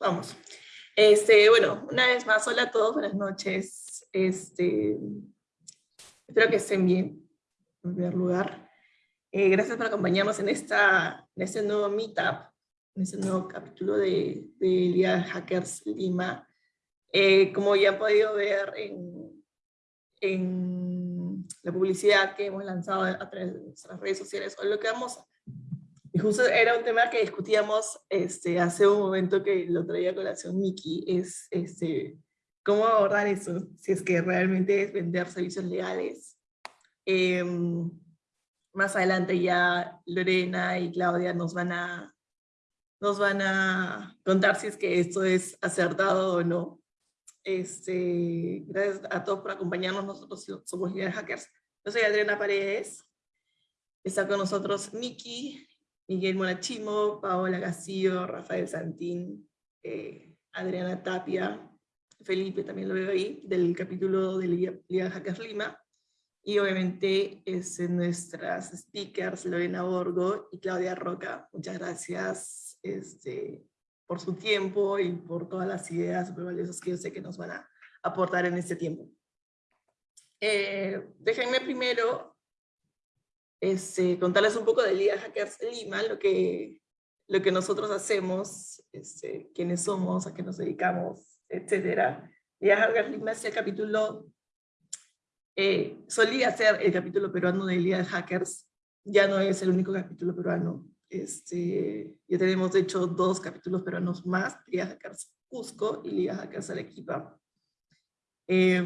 Vamos. Este, bueno, una vez más, hola a todos, buenas noches. Este, espero que estén bien, en primer lugar. Eh, gracias por acompañarnos en, esta, en este nuevo meetup, en este nuevo capítulo de, de Liga Hackers Lima. Eh, como ya han podido ver en, en la publicidad que hemos lanzado a través de nuestras redes sociales, hoy lo que vamos y justo era un tema que discutíamos este, hace un momento que lo traía a colación Miki, es este, cómo abordar eso, si es que realmente es vender servicios legales. Em, más adelante ya Lorena y Claudia nos van a nos van a contar si es que esto es acertado o no. Este, gracias a todos por acompañarnos, nosotros somos Líderes Hackers. Yo soy Adriana Paredes, está con nosotros Miki, Miguel Monachimo, Paola Castillo, Rafael Santín, eh, Adriana Tapia, Felipe también lo veo ahí, del capítulo de Liga, Hackers Lima, y obviamente es nuestras speakers Lorena Borgo y Claudia Roca. Muchas gracias este, por su tiempo y por todas las ideas super valiosas que yo sé que nos van a aportar en este tiempo. Eh, déjenme primero este, contarles un poco de Liga Hackers Lima, lo que, lo que nosotros hacemos, este, quiénes somos, a qué nos dedicamos, etc. Liga Hackers Lima es el capítulo, eh, solía ser el capítulo peruano de Liga Hackers, ya no es el único capítulo peruano. Este, ya tenemos de hecho dos capítulos peruanos más, Liga Hackers Cusco y Liga Hackers Arequipa. Eh,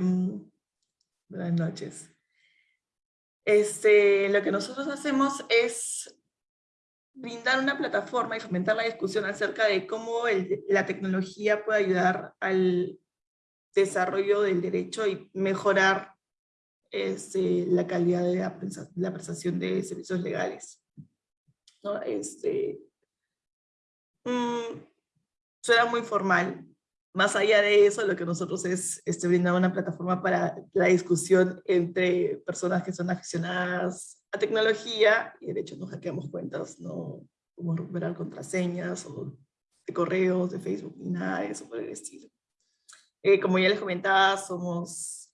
buenas noches. Este, lo que nosotros hacemos es brindar una plataforma y fomentar la discusión acerca de cómo la tecnología puede ayudar al desarrollo del derecho y mejorar este, la calidad de la, prestación de servicios legales. ¿No? Este, mm, suena muy formal, más allá de eso, lo que nosotros es este, brindar una plataforma para la discusión entre personas que son aficionadas a tecnología, y de hecho no hackeamos cuentas, no podemos recuperar contraseñas o de correos, de Facebook, ni nada de eso por el estilo. Eh, como ya les comentaba, somos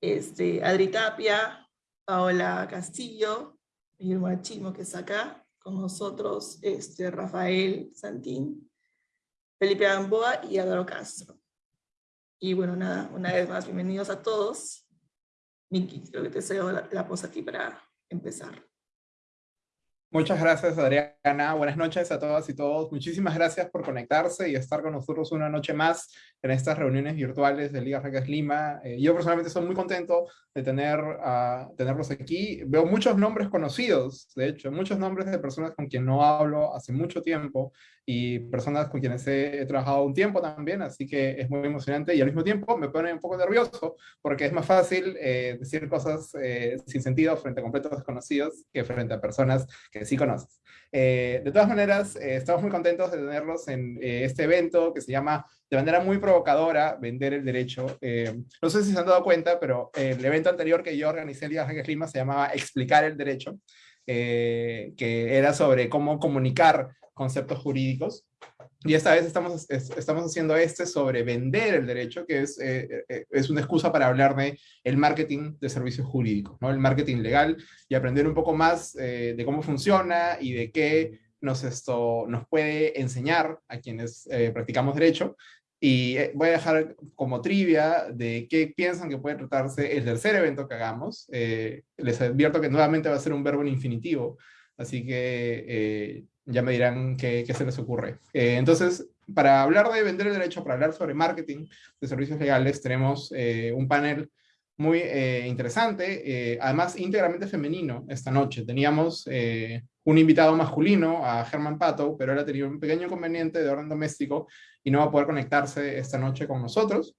este, Adri Tapia, Paola Castillo, Guillermo Chimo que está acá, con nosotros este, Rafael Santín, Felipe Gamboa y Álvaro Castro. Y bueno, nada, una vez más, bienvenidos a todos. Miki, creo que te cedo la, la a ti para empezar. Muchas gracias, Adriana. Buenas noches a todas y todos. Muchísimas gracias por conectarse y estar con nosotros una noche más en estas reuniones virtuales de Liga Hackers Lima. Eh, yo personalmente estoy muy contento de tener, uh, tenerlos aquí. Veo muchos nombres conocidos, de hecho, muchos nombres de personas con quien no hablo hace mucho tiempo y personas con quienes he, trabajado un tiempo también, así que es muy emocionante y al mismo tiempo me pone un poco nervioso porque es más fácil eh, decir cosas eh, sin sentido frente a completos desconocidos que frente a personas que sí conoces. Eh, de todas maneras, estamos muy contentos de tenerlos en este evento que se llama de manera muy provocadora Vender el Derecho. no sé si se han dado cuenta, pero el evento anterior que yo organicé en Liga Lima se llamaba Explicar el Derecho. que era sobre cómo comunicar conceptos jurídicos. Y esta vez estamos, estamos haciendo este sobre vender el derecho, que es, eh, eh, es una excusa para hablar de el marketing de servicios jurídicos, ¿no? el marketing legal, y aprender un poco más eh, de cómo funciona y de qué nos, esto, nos puede enseñar a quienes practicamos derecho. Y voy a dejar como trivia de qué piensan que puede tratarse el tercer evento que hagamos. les advierto que nuevamente va a ser un verbo en infinitivo, así que ya me dirán qué, se les ocurre. Eh, entonces, para hablar de vender el derecho, para hablar sobre marketing de servicios legales, tenemos eh, un panel muy eh, interesante, además íntegramente femenino esta noche. Teníamos un invitado masculino, a Germán Pato, pero él ha tenido un pequeño inconveniente de orden doméstico y no va a poder conectarse esta noche con nosotros.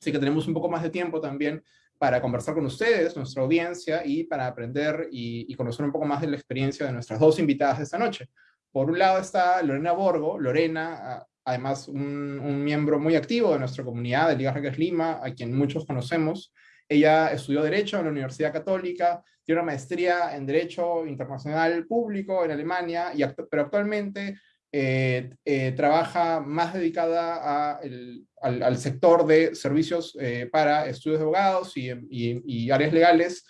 Así que tenemos un poco más de tiempo también para conversar con ustedes, nuestra audiencia, y para aprender y, conocer un poco más de la experiencia de nuestras dos invitadas esta noche. Por un lado está Lorena Borgo, Lorena, además un, miembro muy activo de nuestra comunidad de Liga Hackers Lima, a quien muchos conocemos. Ella estudió Derecho en la Universidad Católica, tiene una maestría en Derecho Internacional Público en Alemania, y pero actualmente trabaja más dedicada al, sector de servicios para estudios de abogados y áreas legales,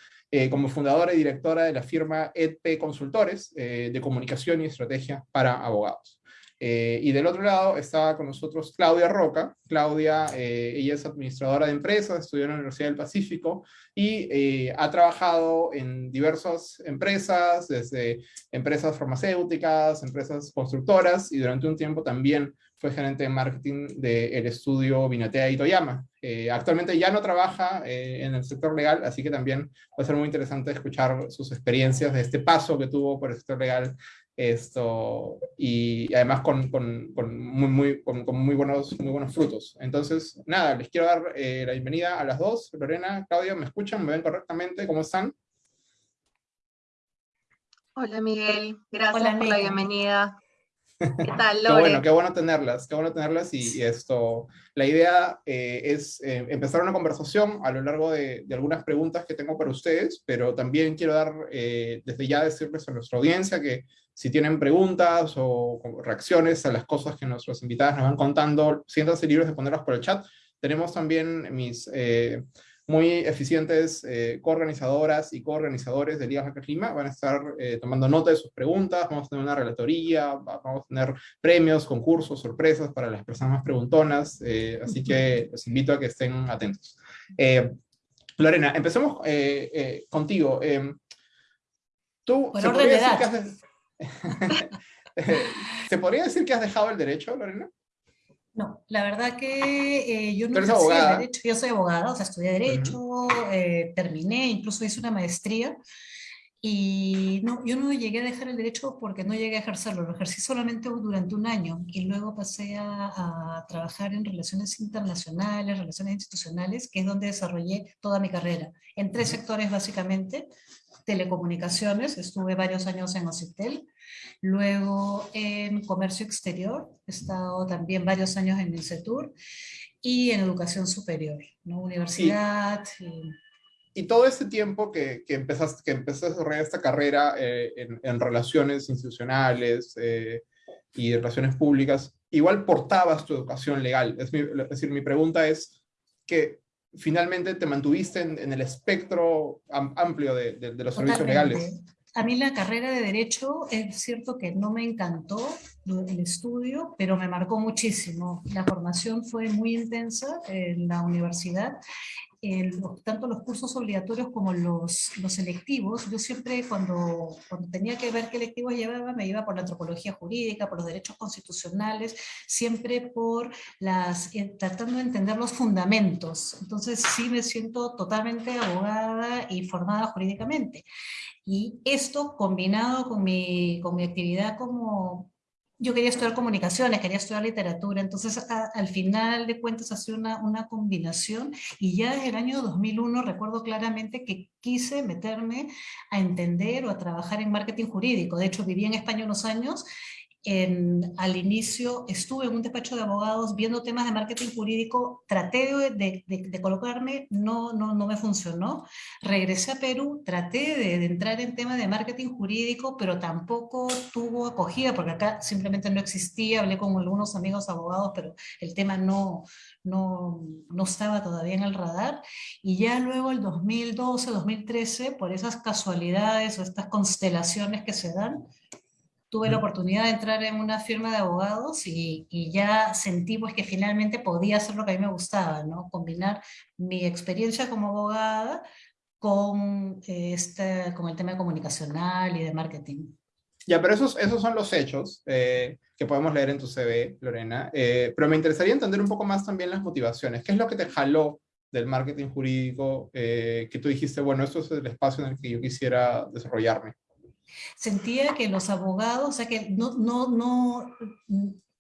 como fundadora y directora de la firma EdP Consultores de comunicación y estrategia para abogados. Eh, y del otro lado estaba con nosotros Claudia Roca. Claudia, eh, ella es administradora de empresas, estudió en la Universidad del Pacífico y eh, ha trabajado en diversas empresas, desde empresas farmacéuticas, empresas constructoras y durante un tiempo también fue gerente de marketing del estudio Vinatea y Toyama. Actualmente ya no trabaja en el sector legal, así que también va a ser muy interesante escuchar sus experiencias de este paso que tuvo por el sector legal esto, y además con, con, con muy, muy, con, muy, buenos, muy buenos frutos. Entonces, nada, les quiero dar eh, la bienvenida a las dos. Lorena, Claudia, ¿me escuchan? ¿Me ven correctamente? ¿Cómo están? Hola Miguel, gracias por la bienvenida. ¿Qué tal, Lore? qué bueno, qué bueno tenerlas, qué bueno tenerlas y, esto, la idea eh, es eh, empezar una conversación a lo largo de, de, algunas preguntas que tengo para ustedes, pero también quiero dar, desde ya decirles a nuestra audiencia que si tienen preguntas o reacciones a las cosas que nuestros invitados nos van contando, siéntanse libres de ponerlas por el chat. Tenemos también mis eh, muy eficientes eh, coorganizadoras y coorganizadores de Ligas Hackers Lima. Van a estar eh, tomando nota de sus preguntas, vamos a tener una relatoría, vamos a tener premios, concursos, sorpresas para las personas más preguntonas, así que los invito a que estén atentos. Lorena, empecemos contigo. Tú, por orden de edad. ¿Se podría decir que has dejado el derecho, Lorena? No, la verdad que eh, yo no el derecho, yo soy abogada, o sea, estudié derecho, eh, terminé, incluso hice una maestría, y no, yo no llegué a dejar el derecho porque no llegué a ejercerlo, lo ejercí solamente durante un año, y luego pasé a, a trabajar en relaciones internacionales, relaciones institucionales, que es donde desarrollé toda mi carrera, en tres sectores básicamente, telecomunicaciones, estuve varios años en Ocitel, luego en comercio exterior, he estado también varios años en el CETUR, y en educación superior, ¿no? universidad. Y... todo ese tiempo que, que, empezaste, que empezaste a desarrollar esta carrera eh, en, relaciones institucionales eh, y relaciones públicas, igual portabas tu educación legal. Es, es decir, mi pregunta es que finalmente te mantuviste en, el espectro amplio de, los servicios legales. A mí la carrera de Derecho es cierto que no me encantó el estudio, pero me marcó muchísimo. La formación fue muy intensa en la universidad tanto los cursos obligatorios como los, los selectivos, yo siempre cuando, cuando tenía que ver qué electivos llevaba, me iba por la antropología jurídica, por los derechos constitucionales, siempre por las, eh, tratando de entender los fundamentos. Entonces sí me siento totalmente abogada y formada jurídicamente. Y esto combinado con mi, con mi actividad como yo quería estudiar comunicaciones, quería estudiar literatura, entonces al final de cuentas ha sido una, una, combinación y ya desde el año 2001 recuerdo claramente que quise meterme a entender o a trabajar en marketing jurídico. De hecho viví en España unos años al inicio estuve en un despacho de abogados viendo temas de marketing jurídico, traté de, colocarme, no, no, no, me funcionó. Regresé a Perú, traté de, entrar en temas de marketing jurídico, pero tampoco tuvo acogida, porque acá simplemente no existía, hablé con algunos amigos abogados, pero el tema no, no, no estaba todavía en el radar. Y ya luego el 2012, 2013, por esas casualidades o estas constelaciones que se dan, tuve la oportunidad de entrar en una firma de abogados y, ya sentí pues que finalmente podía hacer lo que a mí me gustaba, ¿no? Combinar mi experiencia como abogada con, este, con el tema comunicacional y de marketing. Ya, pero esos, esos son los hechos eh, que podemos leer en tu CV, Lorena. Eh, pero me interesaría entender un poco más también las motivaciones. ¿Qué es lo que te jaló del marketing jurídico eh, que tú dijiste, bueno, esto es el espacio en el que yo quisiera desarrollarme? Sentía que los abogados, o sea, que no, no, no,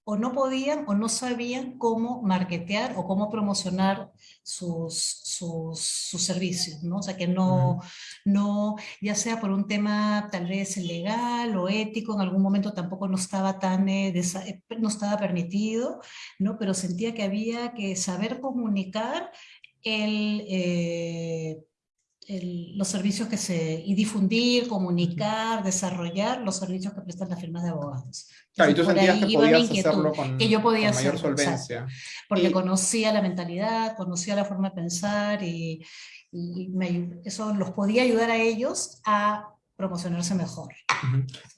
o no podían o no sabían cómo marketear o cómo promocionar sus, sus, sus servicios, ¿no? O sea, que no, no, ya sea por un tema tal vez legal o ético, en algún momento tampoco no estaba tan, eh, eh, no estaba permitido, ¿no? Pero sentía que había que saber comunicar el... Eh, los servicios que se, y difundir, comunicar, desarrollar los servicios que prestan las firmas de abogados. Claro, y tú sentías que podías hacerlo con, que yo podía con mayor solvencia. porque conocía la mentalidad, conocía la forma de pensar y, y eso los podía ayudar a ellos a promocionarse mejor.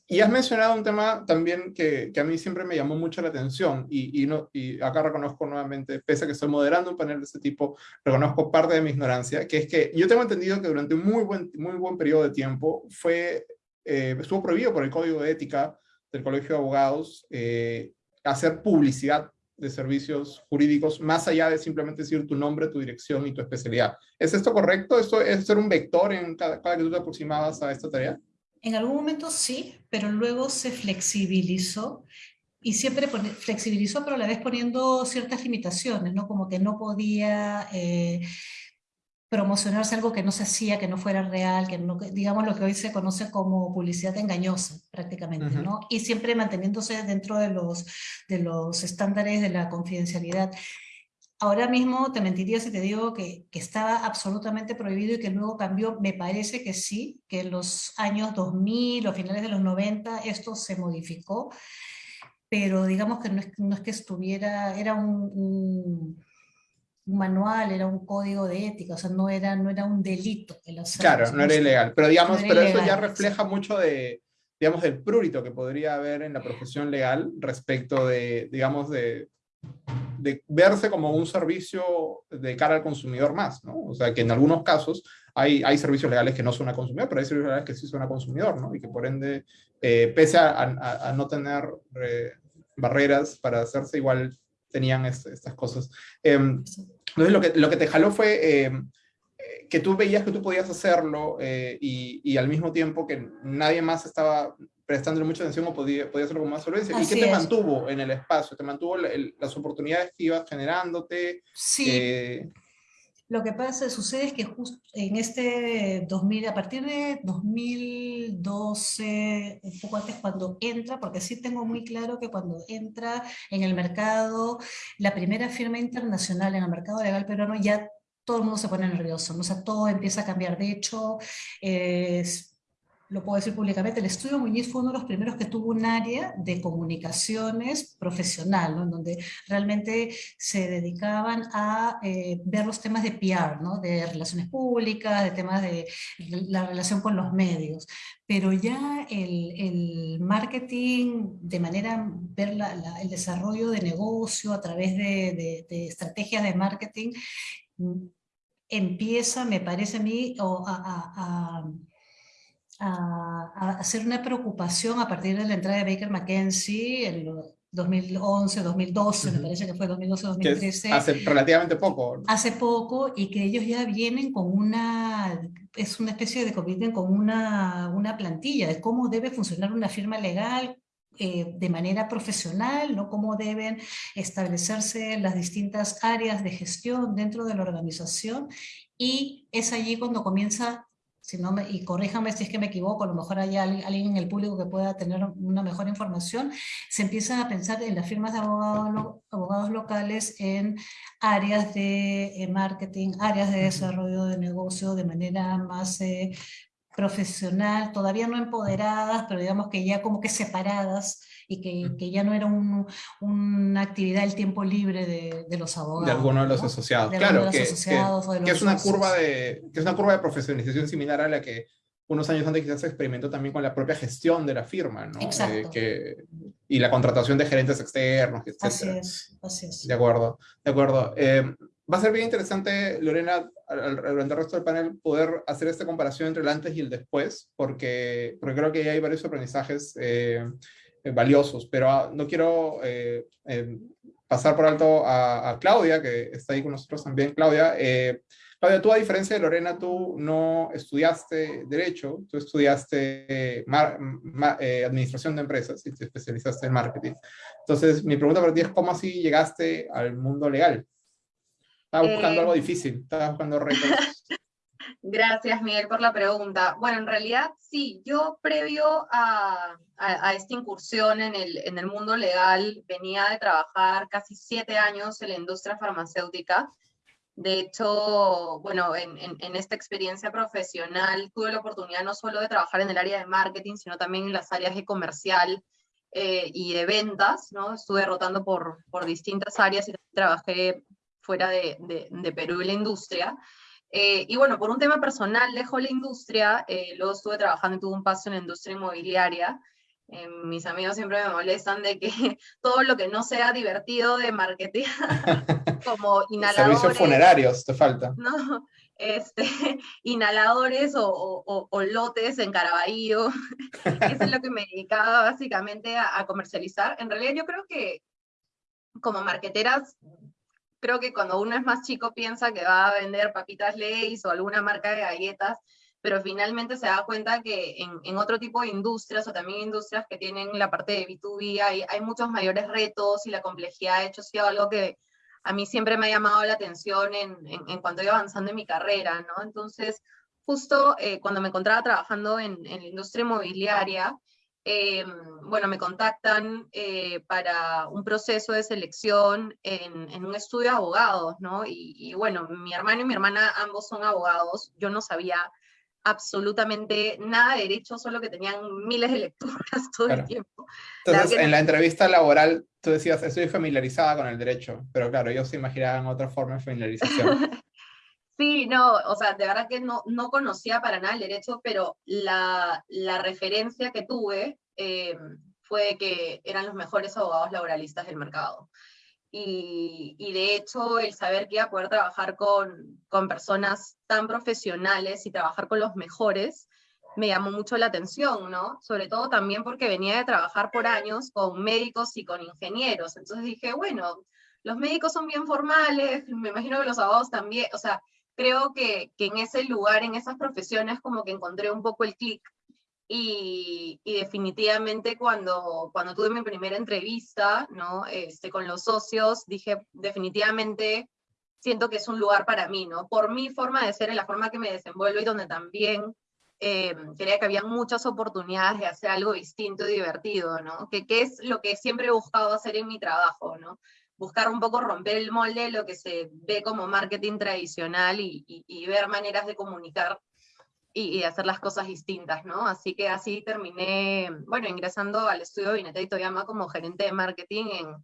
Y has mencionado un tema también que, que, a mí siempre me llamó mucho la atención y, y, no, y acá reconozco nuevamente, pese a que estoy moderando un panel de este tipo, reconozco parte de mi ignorancia, que es que yo tengo entendido que durante un muy buen, muy buen periodo de tiempo fue, eh, estuvo prohibido por el Código de Ética del Colegio de Abogados eh, hacer publicidad de servicios jurídicos más allá de simplemente decir tu nombre, tu dirección y tu especialidad. ¿Es esto correcto? ¿Esto es ser un vector en cada, cada que tú te aproximabas a esta tarea? En algún momento sí, pero luego se flexibilizó y siempre flexibilizó, pero a la vez poniendo ciertas limitaciones, ¿no? Como que no podía eh, promocionarse algo que no se hacía, que no fuera real, que no, digamos lo que hoy se conoce como publicidad engañosa prácticamente, ¿no? Y siempre manteniéndose dentro de los, de los estándares de la confidencialidad. Ahora mismo te mentiría si te digo que, que, estaba absolutamente prohibido y que luego cambió. Me parece que sí, que en los años 2000 o finales de los 90 esto se modificó, pero digamos que no es, no es que estuviera, era un, un, manual, era un código de ética, o sea, no era, no era un delito. El claro, no era ilegal, pero digamos, no pero ilegal, eso ya refleja mucho de, digamos, del prurito que podría haber en la profesión legal respecto de, digamos, de de verse como un servicio de cara al consumidor más, ¿no? O sea, que en algunos casos hay, hay servicios legales que no son a consumidor, pero hay servicios legales que sí son a consumidor, ¿no? Y que por ende, eh, pese a, a, a, no tener eh, barreras para hacerse, igual tenían es, estas cosas. Eh, entonces, lo que, lo que te jaló fue em, que tú veías que tú podías hacerlo eh, y, y, al mismo tiempo que nadie más estaba prestándole mucha atención o podía, podía hacerlo con más solvencia. ¿Y qué te mantuvo en el espacio? ¿Te mantuvo el, las oportunidades que ibas generándote? Sí. Eh... Lo que pasa, sucede es que justo en este 2000, a partir de 2012, un poco antes cuando entra, porque sí tengo muy claro que cuando entra en el mercado, la primera firma internacional en el mercado legal peruano, ya todo el mundo se pone nervioso, o sea, todo empieza a cambiar. De hecho, eh, lo puedo decir públicamente, el estudio Muñiz fue uno de los primeros que tuvo un área de comunicaciones profesional, ¿no? en donde realmente se dedicaban a eh, ver los temas de PR, ¿no? de relaciones públicas, de temas de la relación con los medios. Pero ya el, marketing, de manera, ver el desarrollo de negocio a través de, estrategias de marketing, mm, empieza, me parece a mí, a a, a, hacer una preocupación a partir de la entrada de Baker McKenzie en 2011, 2012, uh -huh. me parece que fue 2012, 2013. hace relativamente poco. Hace poco, y que ellos ya vienen con una, es una especie de, vienen con una, una plantilla de cómo debe funcionar una firma legal, eh, de manera profesional, ¿no? cómo deben establecerse las distintas áreas de gestión dentro de la organización y es allí cuando comienza si no me, y corríjame si es que me equivoco, a lo mejor hay alguien en el público que pueda tener una mejor información, se empiezan a pensar en las firmas de abogados, abogados locales en áreas de eh, marketing, áreas de desarrollo de negocio de manera más eh, profesional, todavía no empoderadas, pero digamos que ya como que separadas y que, que ya no era un, una actividad del tiempo libre de, de los abogados. De alguno de los ¿no? asociados, de claro, de los que, asociados que, que es una curva de que es una curva de profesionalización similar a la que unos años antes quizás se experimentó también con la propia gestión de la firma, ¿no? Exacto. Eh, que, y la contratación de gerentes externos, etc. Así es, así es. De acuerdo, de acuerdo. Eh, va a ser bien interesante, Lorena, durante el resto del panel, poder hacer esta comparación entre el antes y el después, porque, porque creo que hay varios aprendizajes eh, eh, valiosos, pero ah, no quiero eh, eh, pasar por alto a, a, Claudia, que está ahí con nosotros también. Claudia, eh, Claudia, tú a diferencia de Lorena, tú no estudiaste Derecho, tú estudiaste mar, ma, eh, Administración de Empresas y te especializaste en Marketing. Entonces, mi pregunta para ti es, ¿cómo así llegaste al mundo legal? Estabas buscando algo difícil, estabas buscando retos. Gracias, Miguel, por la pregunta. Bueno, en realidad sí, yo previo a, a, a, esta incursión en el, en el mundo legal venía de trabajar casi siete años en la industria farmacéutica De hecho, bueno, en, en, esta experiencia profesional tuve la oportunidad no solo de trabajar en el área de marketing, sino también en las áreas de comercial eh, y de ventas, ¿no? Estuve rotando por, por distintas áreas y trabajé fuera de, de, Perú y la industria. Eh, y bueno, por un tema personal dejo la industria, eh, luego estuve trabajando y tuve un paso en la industria inmobiliaria, eh, mis amigos siempre me molestan de que todo lo que no sea divertido de marketing, como inhaladores. Servicios funerarios, te falta. No, este, inhaladores o, o, lotes en Caraballo. Eso es lo que me dedicaba básicamente a, a, comercializar. En realidad yo creo que como marqueteras, creo que cuando uno es más chico piensa que va a vender papitas Lay's o alguna marca de galletas, pero finalmente se da cuenta que en, otro tipo de industrias o también industrias que tienen la parte de B2B hay, hay muchos mayores retos y la complejidad de hecho ha sido algo que a mí siempre me ha llamado la atención en, en, cuanto iba avanzando en mi carrera, ¿no? Entonces, justo eh, cuando me encontraba trabajando en, en la industria inmobiliaria, eh, bueno, me contactan eh, para un proceso de selección en, en, un estudio de abogados, ¿no? Y, y, bueno, mi hermano y mi hermana ambos son abogados, yo no sabía absolutamente nada de derecho, solo que tenían miles de lecturas todo el tiempo. Entonces, en la entrevista laboral, tú decías, estoy familiarizada con el derecho, pero claro, ellos se imaginaban otra forma de familiarización. sí, no, o sea, de verdad que no, no conocía para nada el derecho, pero la, la referencia que tuve eh, fue que eran los mejores abogados laboralistas del mercado. Y, de hecho el saber que iba a poder trabajar con, con personas tan profesionales y trabajar con los mejores me llamó mucho la atención, ¿no? Sobre todo también porque venía de trabajar por años con médicos y con ingenieros. Entonces dije, bueno, los médicos son bien formales, me imagino que los abogados también, o sea, creo que, que en ese lugar, en esas profesiones, como que encontré un poco el clic y, definitivamente cuando, cuando tuve mi primera entrevista ¿no? este, con los socios, dije definitivamente siento que es un lugar para mí, ¿no? Por mi forma de ser, en la forma que me desenvuelvo y donde también eh, creía que había muchas oportunidades de hacer algo distinto y divertido, ¿no? Que, que, es lo que siempre he buscado hacer en mi trabajo, ¿no? Buscar un poco romper el molde, lo que se ve como marketing tradicional y, y, y ver maneras de comunicar y, hacer las cosas distintas, ¿no? Así que así terminé, bueno, ingresando al estudio de Vineta y Toyama como gerente de marketing en,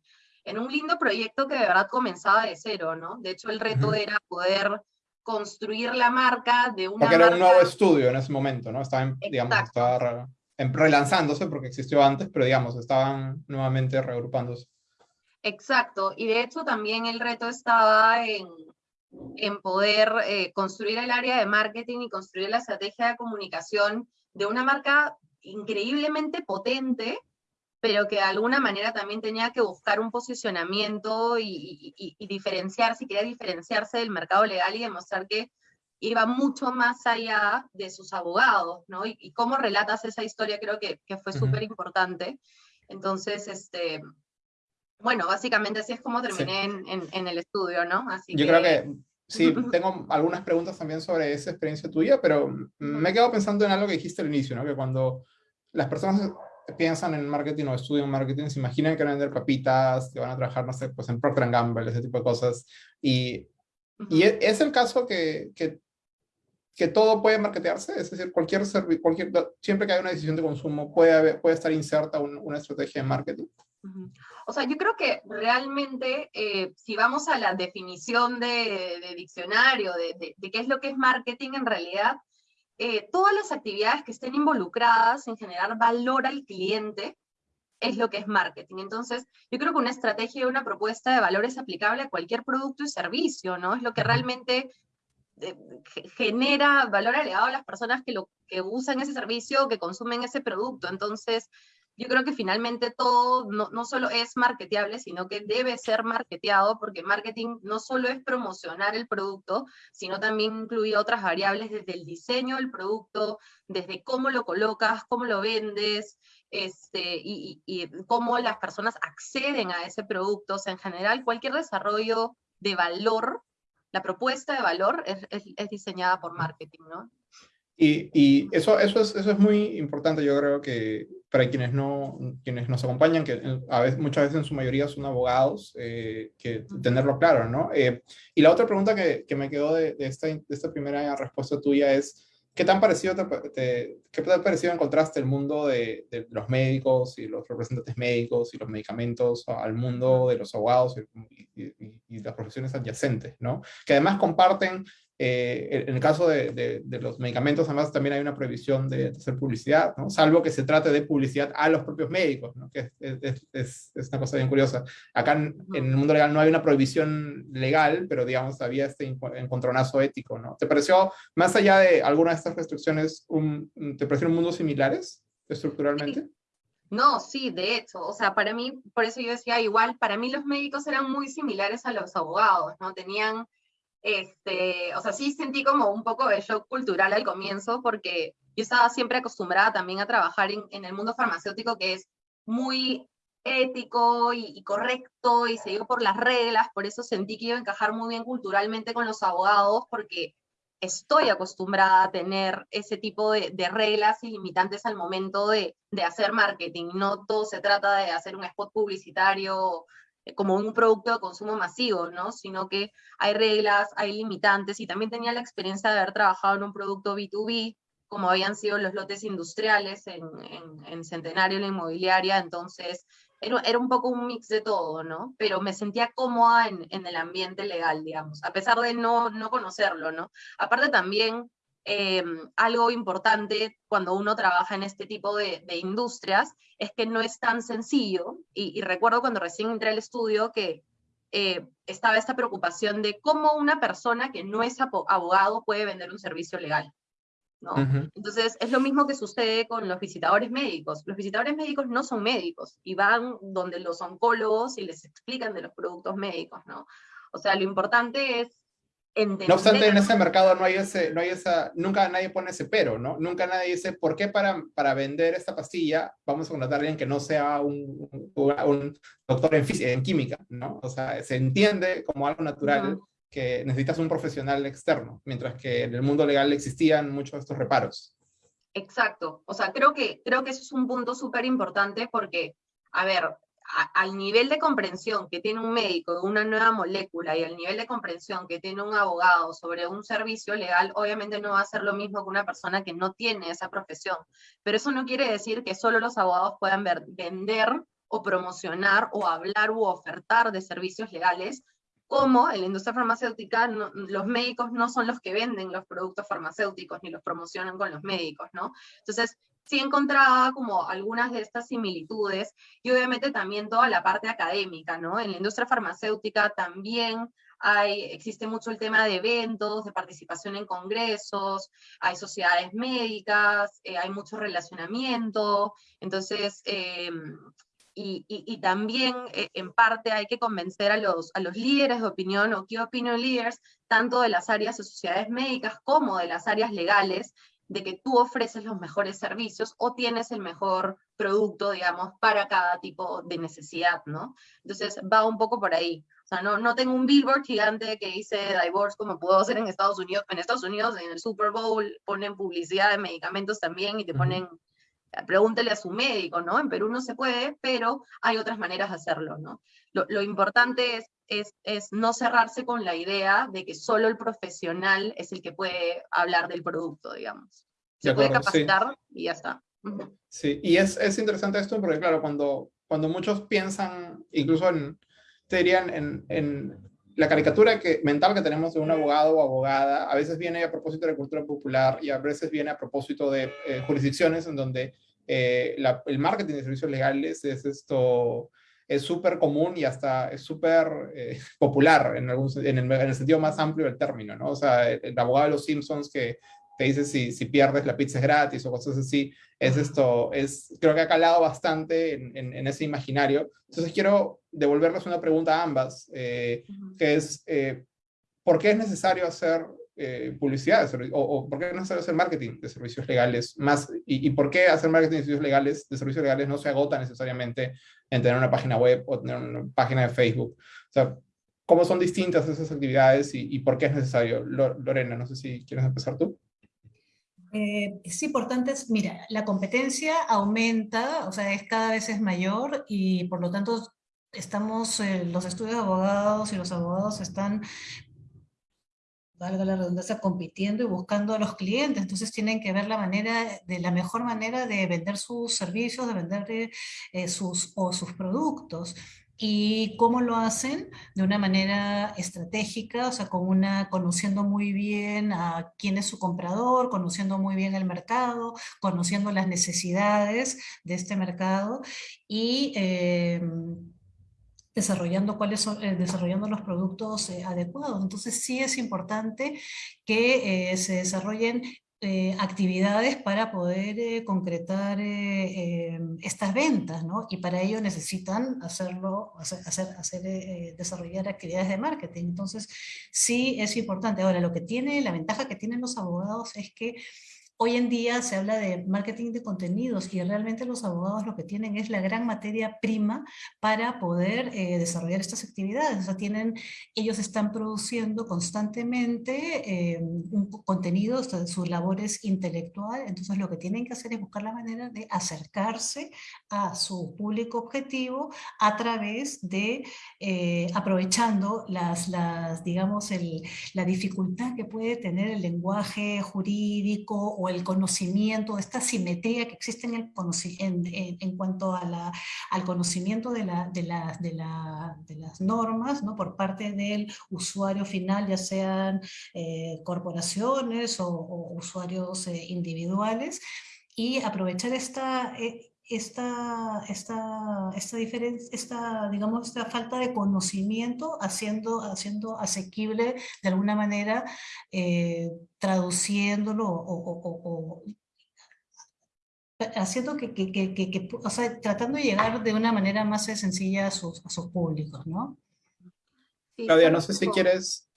en un lindo proyecto que de verdad comenzaba de cero, ¿no? De hecho, el reto era poder construir la marca de una Porque era un nuevo estudio en ese momento, ¿no? Estaba, digamos, estaba relanzándose porque existió antes, pero digamos, estaban nuevamente reagrupándose. Exacto, y de hecho también el reto estaba en, en poder eh, construir el área de marketing y construir la estrategia de comunicación de una marca increíblemente potente, pero que de alguna manera también tenía que buscar un posicionamiento y, diferenciarse, y quería diferenciarse del mercado legal y demostrar que iba mucho más allá de sus abogados, ¿no? Y, cómo relatas esa historia creo que, fue súper importante. Entonces, este, bueno, básicamente así es como terminé en, el estudio, ¿no? Así Yo creo que sí, tengo algunas preguntas también sobre esa experiencia tuya, pero me he quedado pensando en algo que dijiste al inicio, ¿no? Que cuando las personas piensan en marketing o estudian marketing, se imaginan que van a vender papitas, que van a trabajar, no sé, pues en Procter Gamble, ese tipo de cosas. Y, y e, es el caso que, que, que, todo puede marketearse, es decir, cualquier, cualquier siempre que haya una decisión de consumo puede, puede estar inserta una estrategia de marketing. O sea, yo creo que realmente, eh, si vamos a la definición de, diccionario, de, qué es lo que es marketing, en realidad, eh, todas las actividades que estén involucradas en generar valor al cliente es lo que es marketing. Entonces, yo creo que una estrategia y una propuesta de valor es aplicable a cualquier producto y servicio, ¿no? Es lo que realmente genera valor agregado a las personas que, lo, que usan ese servicio que consumen ese producto. Entonces, yo creo que finalmente todo no, no, solo es marketeable, sino que debe ser marketeado, porque marketing no solo es promocionar el producto, sino también incluye otras variables desde el diseño del producto, desde cómo lo colocas, cómo lo vendes, este, y, y, cómo las personas acceden a ese producto. O sea, en general, cualquier desarrollo de valor, la propuesta de valor es, es, es diseñada por marketing, ¿no? Y, y eso, eso, es, eso es muy importante, yo creo que para quienes, no, quienes nos acompañan, que a veces, muchas veces en su mayoría son abogados, eh, que tenerlo claro, ¿no? Eh, y la otra pregunta que, que me quedó de, de, esta, de esta primera respuesta tuya es, ¿qué tan parecido te, te, qué tan parecido encontraste el mundo de, de, los médicos y los representantes médicos y los medicamentos al mundo de los abogados y, y, las profesiones adyacentes, ¿no? Que además comparten eh, en el caso de, de, de, los medicamentos, además, también hay una prohibición de, hacer publicidad, ¿no? salvo que se trate de publicidad a los propios médicos, ¿no? que es, es, es, es, una cosa bien curiosa. Acá en, en, el mundo legal no hay una prohibición legal, pero digamos, había este encontronazo ético. ¿no? ¿Te pareció, más allá de alguna de estas restricciones, un, te parecieron mundos similares estructuralmente? No, sí, de hecho, o sea, para mí, por eso yo decía igual, para mí los médicos eran muy similares a los abogados, ¿no? Tenían este, o sea, sí sentí como un poco de shock cultural al comienzo, porque yo estaba siempre acostumbrada también a trabajar en, el mundo farmacéutico, que es muy ético y, y, correcto y seguido por las reglas, por eso sentí que iba a encajar muy bien culturalmente con los abogados, porque estoy acostumbrada a tener ese tipo de, reglas y limitantes al momento de, de hacer marketing. No todo se trata de hacer un spot publicitario eh, como un producto de consumo masivo, ¿no? Sino que hay reglas, hay limitantes, y también tenía la experiencia de haber trabajado en un producto B2B, como habían sido los lotes industriales en, en, en Centenario, la inmobiliaria, entonces era, era, un poco un mix de todo, ¿no? Pero me sentía cómoda en, en el ambiente legal, digamos, a pesar de no, no conocerlo, ¿no? Aparte también eh, algo importante cuando uno trabaja en este tipo de, de industrias es que no es tan sencillo, y, y, recuerdo cuando recién entré al estudio que eh, estaba esta preocupación de cómo una persona que no es abogado puede vender un servicio legal. ¿No? Uh -huh. Entonces, es lo mismo que sucede con los visitadores médicos. Los visitadores médicos no son médicos y van donde los oncólogos y les explican de los productos médicos, ¿no? O sea, lo importante es Entender. No obstante, en ese mercado no hay ese, no hay esa, nunca nadie pone ese pero, ¿no? Nunca nadie dice, ¿por qué para, para vender esta pastilla vamos a contratar a alguien que no sea un, un, un doctor en, física, en química, ¿no? O sea, se entiende como algo natural uh -huh. Que necesitas un profesional externo, mientras que en el mundo legal existían muchos de estos reparos. Exacto, o sea, creo que, creo que eso es un punto súper importante porque, a ver, al nivel de comprensión que tiene un médico de una nueva molécula y al nivel de comprensión que tiene un abogado sobre un servicio legal, obviamente no va a ser lo mismo que una persona que no tiene esa profesión. Pero eso no quiere decir que solo los abogados puedan vender o promocionar o hablar u ofertar de servicios legales, como en la industria farmacéutica no, los médicos no son los que venden los productos farmacéuticos ni los promocionan con los médicos, ¿no? Entonces, sí encontraba como algunas de estas similitudes y obviamente también toda la parte académica, ¿no? En la industria farmacéutica también hay, existe mucho el tema de eventos, de participación en congresos, hay sociedades médicas, eh, hay mucho relacionamiento, entonces, eh, y, y, y, también eh, en parte hay que convencer a los, a los líderes de opinión o key opinion leaders, tanto de las áreas de sociedades médicas como de las áreas legales, de que tú ofreces los mejores servicios o tienes el mejor producto, digamos, para cada tipo de necesidad, ¿no? Entonces va un poco por ahí. O sea, no, no tengo un billboard gigante que dice divorce como puedo hacer en Estados Unidos. En Estados Unidos, en el Super Bowl, ponen publicidad de medicamentos también y te ponen, uh -huh. Pregúntele a su médico, ¿no? En Perú no se puede, pero hay otras maneras de hacerlo, ¿no? Lo, lo importante es es, es, no cerrarse con la idea de que solo el profesional es el que puede hablar del producto, digamos. Se acuerdo, puede capacitar sí. y ya está. Uh -huh. Sí, y es, es, interesante esto porque, claro, cuando, cuando muchos piensan, incluso en, te dirían, en, en la caricatura que, mental que tenemos de un abogado o abogada, a veces viene a propósito de cultura popular y a veces viene a propósito de eh, jurisdicciones en donde eh, la, el marketing de servicios legales es esto es súper común y hasta es súper eh, popular en, algún, en, el, en, el, sentido más amplio del término, ¿no? O sea, el, el, abogado de los Simpsons que te dice si, si pierdes la pizza es gratis o cosas así, es esto, es, creo que ha calado bastante en, en, en ese imaginario. Entonces quiero devolverles una pregunta a ambas, eh, que es, eh, ¿por qué es necesario hacer eh, publicidad o, o, por qué es necesario hacer marketing de servicios legales más y, y, por qué hacer marketing de servicios legales de servicios legales no se agota necesariamente en tener una página web o tener una página de Facebook. O sea cómo son distintas esas actividades y, y por qué es necesario Lorena no sé si quieres empezar tú Eh, es importante, mira, la competencia aumenta, o sea, es cada vez es mayor y por lo tanto estamos, eh, los estudios de abogados y los abogados están valga la redundancia, compitiendo y buscando a los clientes, entonces tienen que ver la manera, de la mejor manera de vender sus servicios, de vender eh, sus, o sus productos. ¿Y cómo lo hacen? De una manera estratégica, o sea, con una, conociendo muy bien a quién es su comprador, conociendo muy bien el mercado, conociendo las necesidades de este mercado y em, desarrollando, cuáles son, eh, desarrollando los productos eh, adecuados. Entonces sí es importante que eh, se desarrollen eh, actividades para poder eh, concretar eh, estas ventas, ¿no? Y para ello necesitan hacerlo, hacer, hacer, desarrollar actividades de marketing. Entonces, sí es importante. Ahora, lo que tiene, la ventaja que tienen los abogados es que Hoy en día se habla de marketing de contenidos y realmente los abogados lo que tienen es la gran materia prima para poder eh, desarrollar estas actividades. O sea, tienen, ellos están produciendo constantemente eh, un contenido, es intelectual, entonces lo que tienen que hacer es buscar la manera de acercarse a su público objetivo a través de, eh, aprovechando las, digamos, la dificultad que puede tener el lenguaje jurídico o el conocimiento, esta simetría que existe en, el en, cuanto a la, al conocimiento de, las normas ¿no? por parte del usuario final, ya sean eh, corporaciones o, usuarios eh, individuales, y aprovechar esta, eh, esta, esta, esta diferencia, esta, digamos, esta falta de conocimiento haciendo, haciendo asequible de alguna manera, eh, traduciéndolo o, haciendo que, que, que, o sea, tratando de llegar de una manera más sencilla a sus, a sus públicos, ¿no? Claudia, no sé si quieres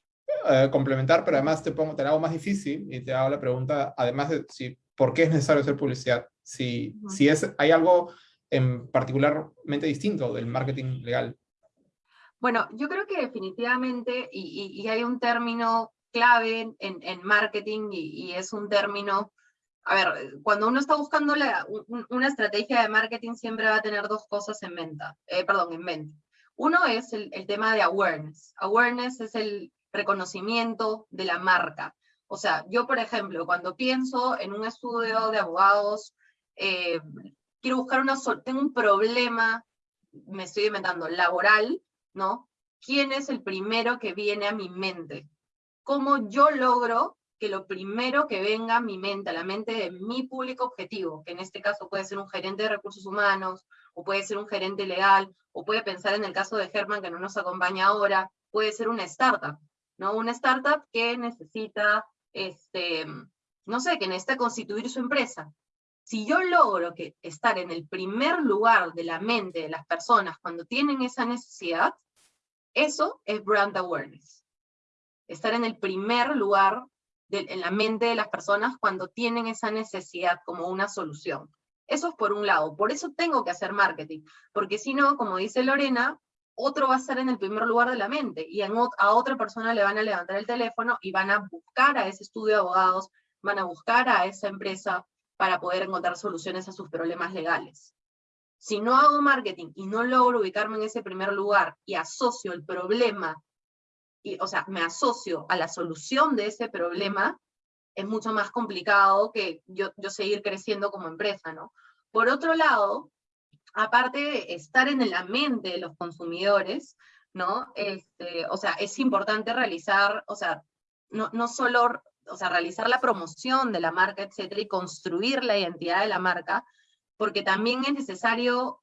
eh, complementar, pero además te pongo, te hago más difícil y te hago la pregunta, además de si, ¿por qué es necesario hacer publicidad? Si, si es, hay algo en particularmente distinto del marketing legal. Bueno, yo creo que definitivamente, y, hay un término clave en, en marketing, y, es un término, a ver, cuando uno está buscando una estrategia de marketing siempre va a tener dos cosas en mente, eh, perdón, en mente. Uno es el, el tema de awareness. Awareness es el reconocimiento de la marca. O sea, yo, por ejemplo, cuando pienso en un estudio de abogados eh, quiero buscar una, tengo un problema, me estoy inventando, laboral, ¿no? ¿Quién es el primero que viene a mi mente? ¿Cómo yo logro que lo primero que venga a mi mente, a la mente de mi público objetivo, que en este caso puede ser un gerente de recursos humanos, o puede ser un gerente legal, o puede pensar en el caso de Germán, que no nos acompaña ahora, puede ser una startup, ¿no? Una startup que necesita, este, no sé, que necesita constituir su empresa. Si yo logro que estar en el primer lugar de la mente de las personas cuando tienen esa necesidad, eso es brand awareness. Estar en el primer lugar en la mente de las personas cuando tienen esa necesidad como una solución. Eso es por un lado. Por eso tengo que hacer marketing. Porque si no, como dice Lorena, otro va a estar en el primer lugar de la mente y a otra persona le van a levantar el teléfono y van a buscar a ese estudio de abogados, van a buscar a esa empresa para poder encontrar soluciones a sus problemas legales. Si no hago marketing y no logro ubicarme en ese primer lugar y asocio el problema, y, o sea, me asocio a la solución de ese problema, es mucho más complicado que yo, yo seguir creciendo como empresa, ¿no? Por otro lado, aparte de estar en la mente de los consumidores, ¿no? Este, o sea, es importante realizar, o sea, no, no solo o sea, realizar la promoción de la marca, etcétera, y construir la identidad de la marca, porque también es necesario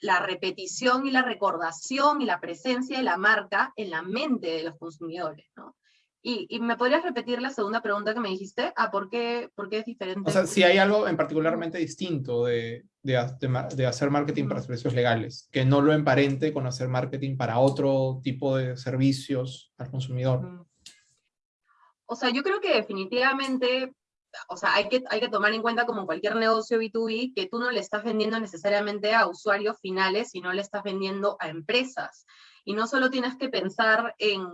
la repetición y la recordación y la presencia de la marca en la mente de los consumidores, ¿no? Y, me podrías repetir la segunda pregunta que me dijiste, ah, ¿por qué, por qué es diferente? O sea, si hay algo en particularmente distinto de, de, de, hacer marketing para servicios legales, que no lo emparente con hacer marketing para otro tipo de servicios al consumidor. O sea, yo creo que definitivamente, o sea, hay que, hay que tomar en cuenta como cualquier negocio B2B, que tú no le estás vendiendo necesariamente a usuarios finales, sino le estás vendiendo a empresas. Y no solo tienes que pensar en,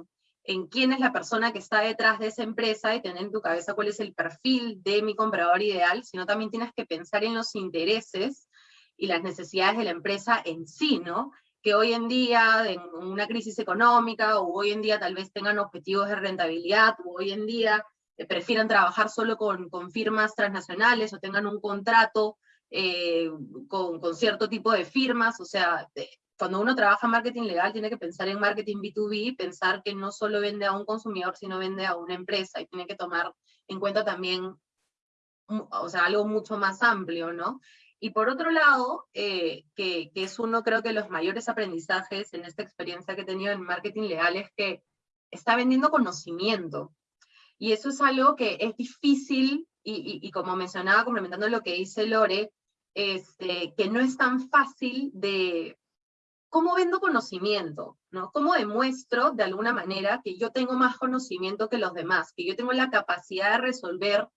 en quién es la persona que está detrás de esa empresa y tener en tu cabeza cuál es el perfil de mi comprador ideal, sino también tienes que pensar en los intereses y las necesidades de la empresa en sí, ¿no? Que hoy en día, en una crisis económica, o hoy en día tal vez tengan objetivos de rentabilidad, o hoy en día eh, prefieran trabajar solo con, con, firmas transnacionales, o tengan un contrato eh, con, con, cierto tipo de firmas, o sea, cuando uno trabaja en marketing legal tiene que pensar en marketing B2B, pensar que no solo vende a un consumidor, sino vende a una empresa, y tiene que tomar en cuenta también, o sea, algo mucho más amplio, ¿no? Y por otro lado, eh, que, que, es uno creo que los mayores aprendizajes en esta experiencia que he tenido en marketing legal es que está vendiendo conocimiento. Y eso es algo que es difícil, y, y, como mencionaba, complementando lo que dice Lore, este, que no es tan fácil de... ¿Cómo vendo conocimiento? ¿no? ¿Cómo demuestro de alguna manera que yo tengo más conocimiento que los demás? Que yo tengo la capacidad de resolver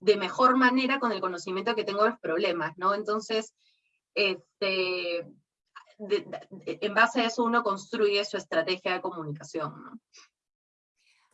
de mejor manera con el conocimiento que tengo de los problemas, ¿no? Entonces, este, en base a eso uno construye su estrategia de comunicación, ¿no?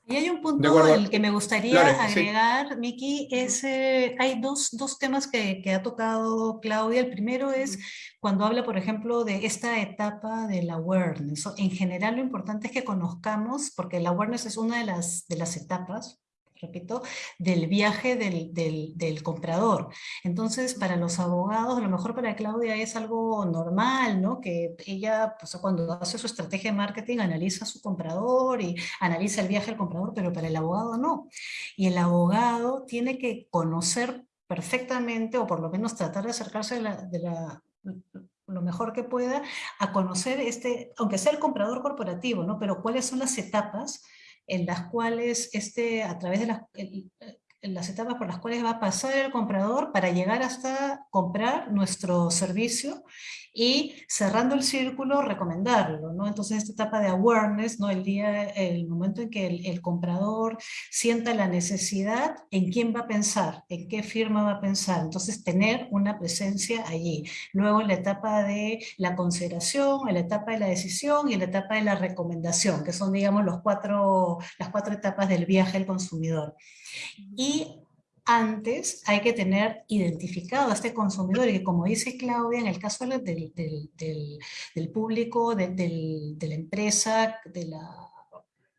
Y hay un punto que me gustaría agregar, Miki, es, eh, hay dos, dos temas que, que, ha tocado Claudia. El primero es cuando habla, por ejemplo, de esta etapa del awareness. En general lo importante es que conozcamos, porque el awareness es una de las, de las etapas, repito, del viaje del, del, comprador. Entonces, para los abogados, a lo mejor para Claudia es algo normal, ¿no? Que ella, pues, cuando hace su estrategia de marketing, analiza a su comprador y analiza el viaje del comprador, pero para el abogado no. Y el abogado tiene que conocer perfectamente, o por lo menos tratar de acercarse de la, de la lo mejor que pueda a conocer este, aunque sea el comprador corporativo, ¿no? Pero cuáles son las etapas en las cuales este, a través de las, las etapas por las cuales va a pasar el comprador para llegar hasta comprar nuestro servicio y cerrando el círculo recomendarlo, ¿no? Entonces esta etapa de awareness, ¿no? El día, el momento en que el, comprador sienta la necesidad, ¿en quién va a pensar? ¿En qué firma va a pensar? Entonces tener una presencia allí. Luego en la etapa de la consideración, en la etapa de la decisión y en la etapa de la recomendación, que son digamos los cuatro, las cuatro etapas del viaje del consumidor. Y antes hay que tener identificado a este consumidor y que como dice Claudia, en el caso del, del, público, de, la empresa, de la,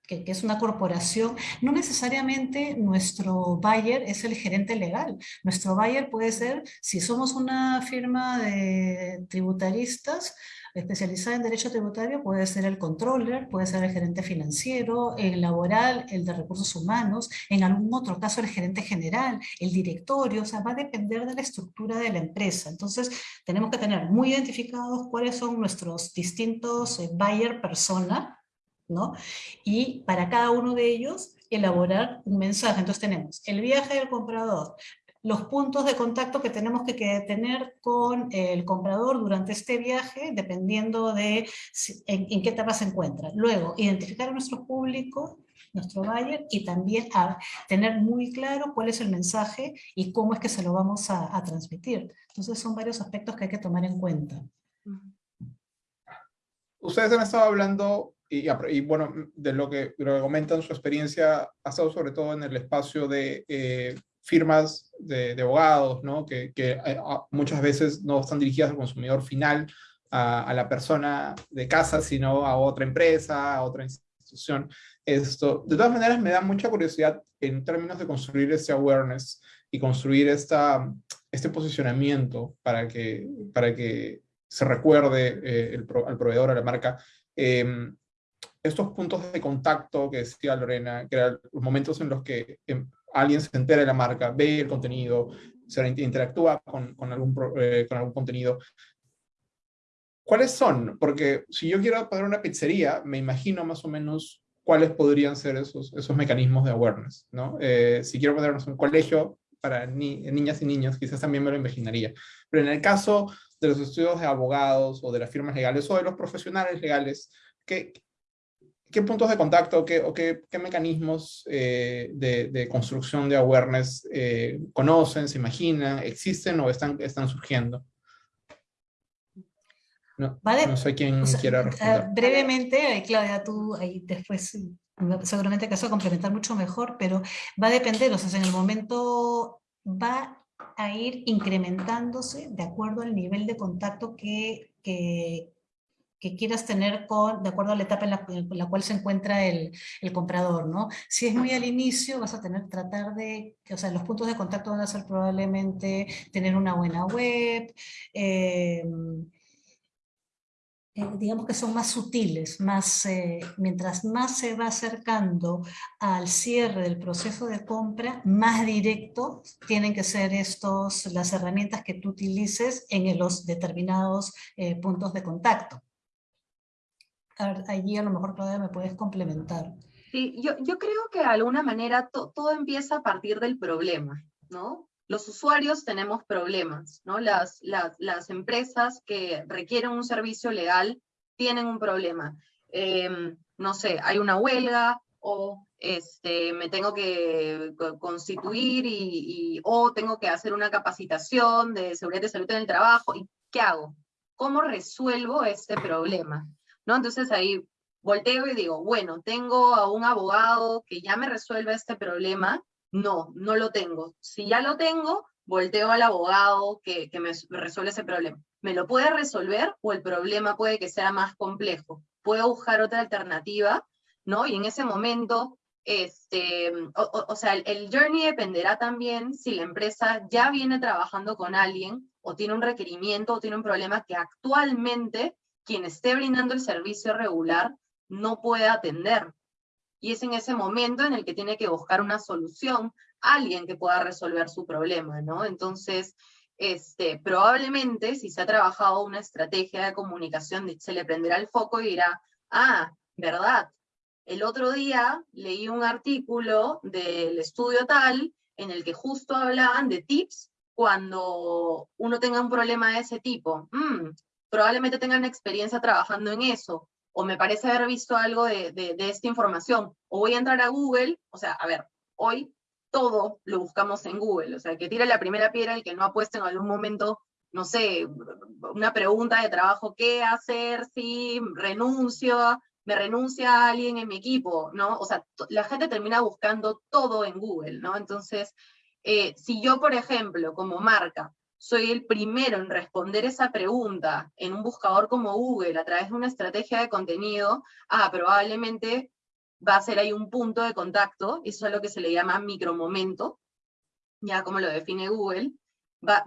que, es una corporación, no necesariamente nuestro buyer es el gerente legal. Nuestro buyer puede ser, si somos una firma de tributaristas, especializada en derecho tributario puede ser el controller, puede ser el gerente financiero, el laboral, el de recursos humanos, en algún otro caso el gerente general, el directorio, o sea, va a depender de la estructura de la empresa. Entonces, tenemos que tener muy identificados cuáles son nuestros distintos eh, buyer persona, ¿no? Y para cada uno de ellos elaborar un mensaje. Entonces tenemos el viaje del comprador, los puntos de contacto que tenemos que, tener con el comprador durante este viaje, dependiendo de en, qué etapa se encuentra. Luego, identificar a nuestro público, nuestro buyer, y también a tener muy claro cuál es el mensaje y cómo es que se lo vamos a, transmitir. Entonces son varios aspectos que hay que tomar en cuenta. Ustedes han estado hablando y, bueno, de lo que, lo que comentan su experiencia, ha estado sobre todo en el espacio de eh, firmas de, abogados, ¿no? que, que eh, muchas veces no están dirigidas al consumidor final, a, la persona de casa, sino a otra empresa, a otra institución. Esto, de todas maneras, me da mucha curiosidad en términos de construir ese awareness y construir esta, este posicionamiento para que, para que se recuerde eh, el, al proveedor, a la marca. Em, estos puntos de contacto que decía Lorena, que eran los momentos en los que em, alguien se entera de la marca, ve el contenido, se interactúa con, algún, eh, con algún contenido. ¿Cuáles son? Porque si yo quiero poner una pizzería, me imagino más o menos cuáles podrían ser esos, esos mecanismos de awareness. ¿no? Eh, si quiero poner un colegio para niñas y niños, quizás también me lo imaginaría. Pero en el caso de los estudios de abogados o de las firmas legales o de los profesionales legales, ¿qué, ¿Qué puntos de contacto qué, o qué, qué mecanismos eh, de, de, construcción de awareness eh, conocen, se imaginan, existen o están, están surgiendo? No, Va no sé quién O sea, quiera responder. brevemente, ahí, Claudia, tú ahí después sí, seguramente que vas a complementar mucho mejor, pero va a depender, o sea, en el momento va a ir incrementándose de acuerdo al nivel de contacto que, que, que quieras tener con, de acuerdo a la etapa en la, en la cual se encuentra el, el comprador, ¿no? Si es muy al inicio, vas a tener, tratar de, que, o sea, los puntos de contacto van a ser probablemente tener una buena web, eh, eh, digamos que son más sutiles, más, eh, mientras más se va acercando al cierre del proceso de compra, más directo tienen que ser estos, las herramientas que tú utilices en los determinados eh, puntos de contacto. Allí a lo mejor Claudia me puedes complementar. Sí, yo, yo creo que de alguna manera to- todo empieza a partir del problema, ¿no? Los usuarios tenemos problemas, ¿no? Las, las, las empresas que requieren un servicio legal tienen un problema. Em, no sé, hay una huelga o este, me tengo que co- constituir y, y- o tengo que hacer una capacitación de seguridad y salud en el trabajo. ¿Y qué hago? ¿Cómo resuelvo este problema? ¿No? Entonces ahí volteo y digo, bueno, ¿tengo a un abogado que ya me resuelva este problema? No, no lo tengo. Si ya lo tengo, volteo al abogado que, que me resuelve ese problema. ¿Me lo puede resolver o el problema puede que sea más complejo? ¿Puedo buscar otra alternativa? ¿No? Y en ese momento, este, o, o- sea, el journey dependerá también si la empresa ya viene trabajando con alguien o tiene un requerimiento o tiene un problema que actualmente quien esté brindando el servicio regular no puede atender. Y es en ese momento en el que tiene que buscar una solución, alguien que pueda resolver su problema, ¿no? Entonces, este, probablemente si se ha trabajado una estrategia de comunicación, se le prenderá el foco y dirá, ah, verdad, el otro día leí un artículo del estudio tal en el que justo hablaban de tips cuando uno tenga un problema de ese tipo. Mm, probablemente tengan experiencia trabajando en eso, o me parece haber visto algo de, de, esta información, o voy a entrar a Google, o sea, a ver, hoy todo lo buscamos en Google, o sea, que tire la primera piedra el que no ha puesto en algún momento, no sé, una pregunta de trabajo, ¿qué hacer si renuncio, me renuncia alguien en mi equipo, ¿no? O sea, la gente termina buscando todo en Google, ¿no? Entonces, eh, si yo, por ejemplo, como marca, soy el primero en responder esa pregunta en un buscador como Google a través de una estrategia de contenido, ah, probablemente va a ser ahí un punto de contacto, eso es lo que se le llama micromomento, ya como lo define Google,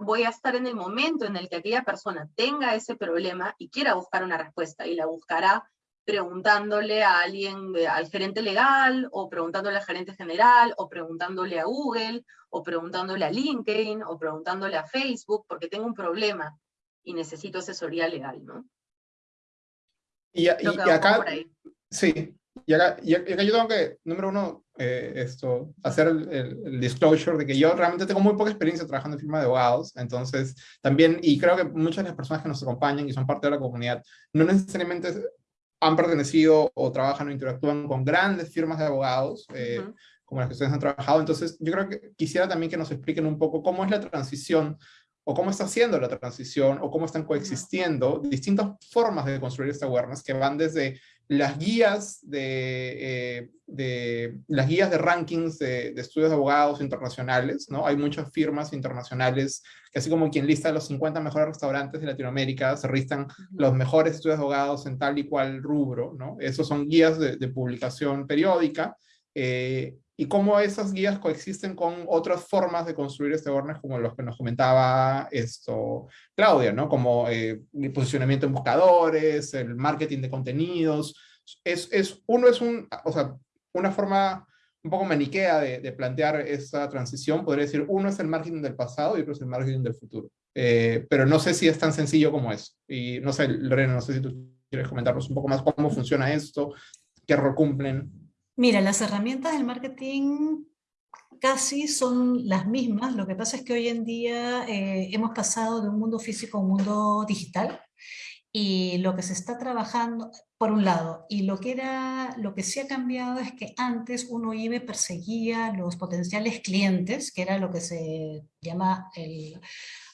voy a estar en el momento en el que aquella persona tenga ese problema y quiera buscar una respuesta, y la buscará preguntándole a alguien, al gerente legal, o preguntándole al gerente general, o preguntándole a Google, o preguntándole a LinkedIn, o preguntándole a Facebook, porque tengo un problema y necesito asesoría legal, ¿no? Y, y- que y poco acá, sí, y acá, y acá yo tengo que, número uno, eh, esto, hacer el, el- el disclosure de que yo realmente tengo muy poca experiencia trabajando en firma de abogados, entonces también, y creo que muchas de las personas que nos acompañan y son parte de la comunidad, no necesariamente han pertenecido o trabajan o interactúan con grandes firmas de abogados, eh, Ujú. como las que ustedes han trabajado. Entonces, yo creo que quisiera también que nos expliquen un poco cómo es la transición o cómo está haciendo la transición o cómo están coexistiendo distintas formas de construir esta awareness que van desde las guías de, eh, de las guías de rankings de, de estudios de abogados internacionales, ¿no? Hay muchas firmas internacionales que así como quien lista los 50 mejores restaurantes de Latinoamérica, se listan los mejores estudios de abogados en tal y cual rubro, ¿no? Esos son guías de, de publicación periódica, eh, y cómo esas guías coexisten con otras formas de construir este awareness, como los que nos comentaba esto Claudia, ¿no? Como eh, el posicionamiento en buscadores, el marketing de contenidos. Es, es, uno es un, o sea, una forma un poco maniquea de, de plantear esa transición, podría decir, uno es el marketing del pasado y otro es el marketing del futuro. Eh, pero no sé si es tan sencillo como eso. Y no sé, Lorena, no sé si tú quieres comentarnos un poco más cómo funciona esto, qué rol cumplen. Mira, las herramientas del marketing casi son las mismas, lo que pasa es que hoy en día eh, hemos pasado de un mundo físico a un mundo digital y lo que se está trabajando, por un lado, y lo que, era, lo que sí ha cambiado es que antes uno iba y perseguía los potenciales clientes, que era lo que se llama el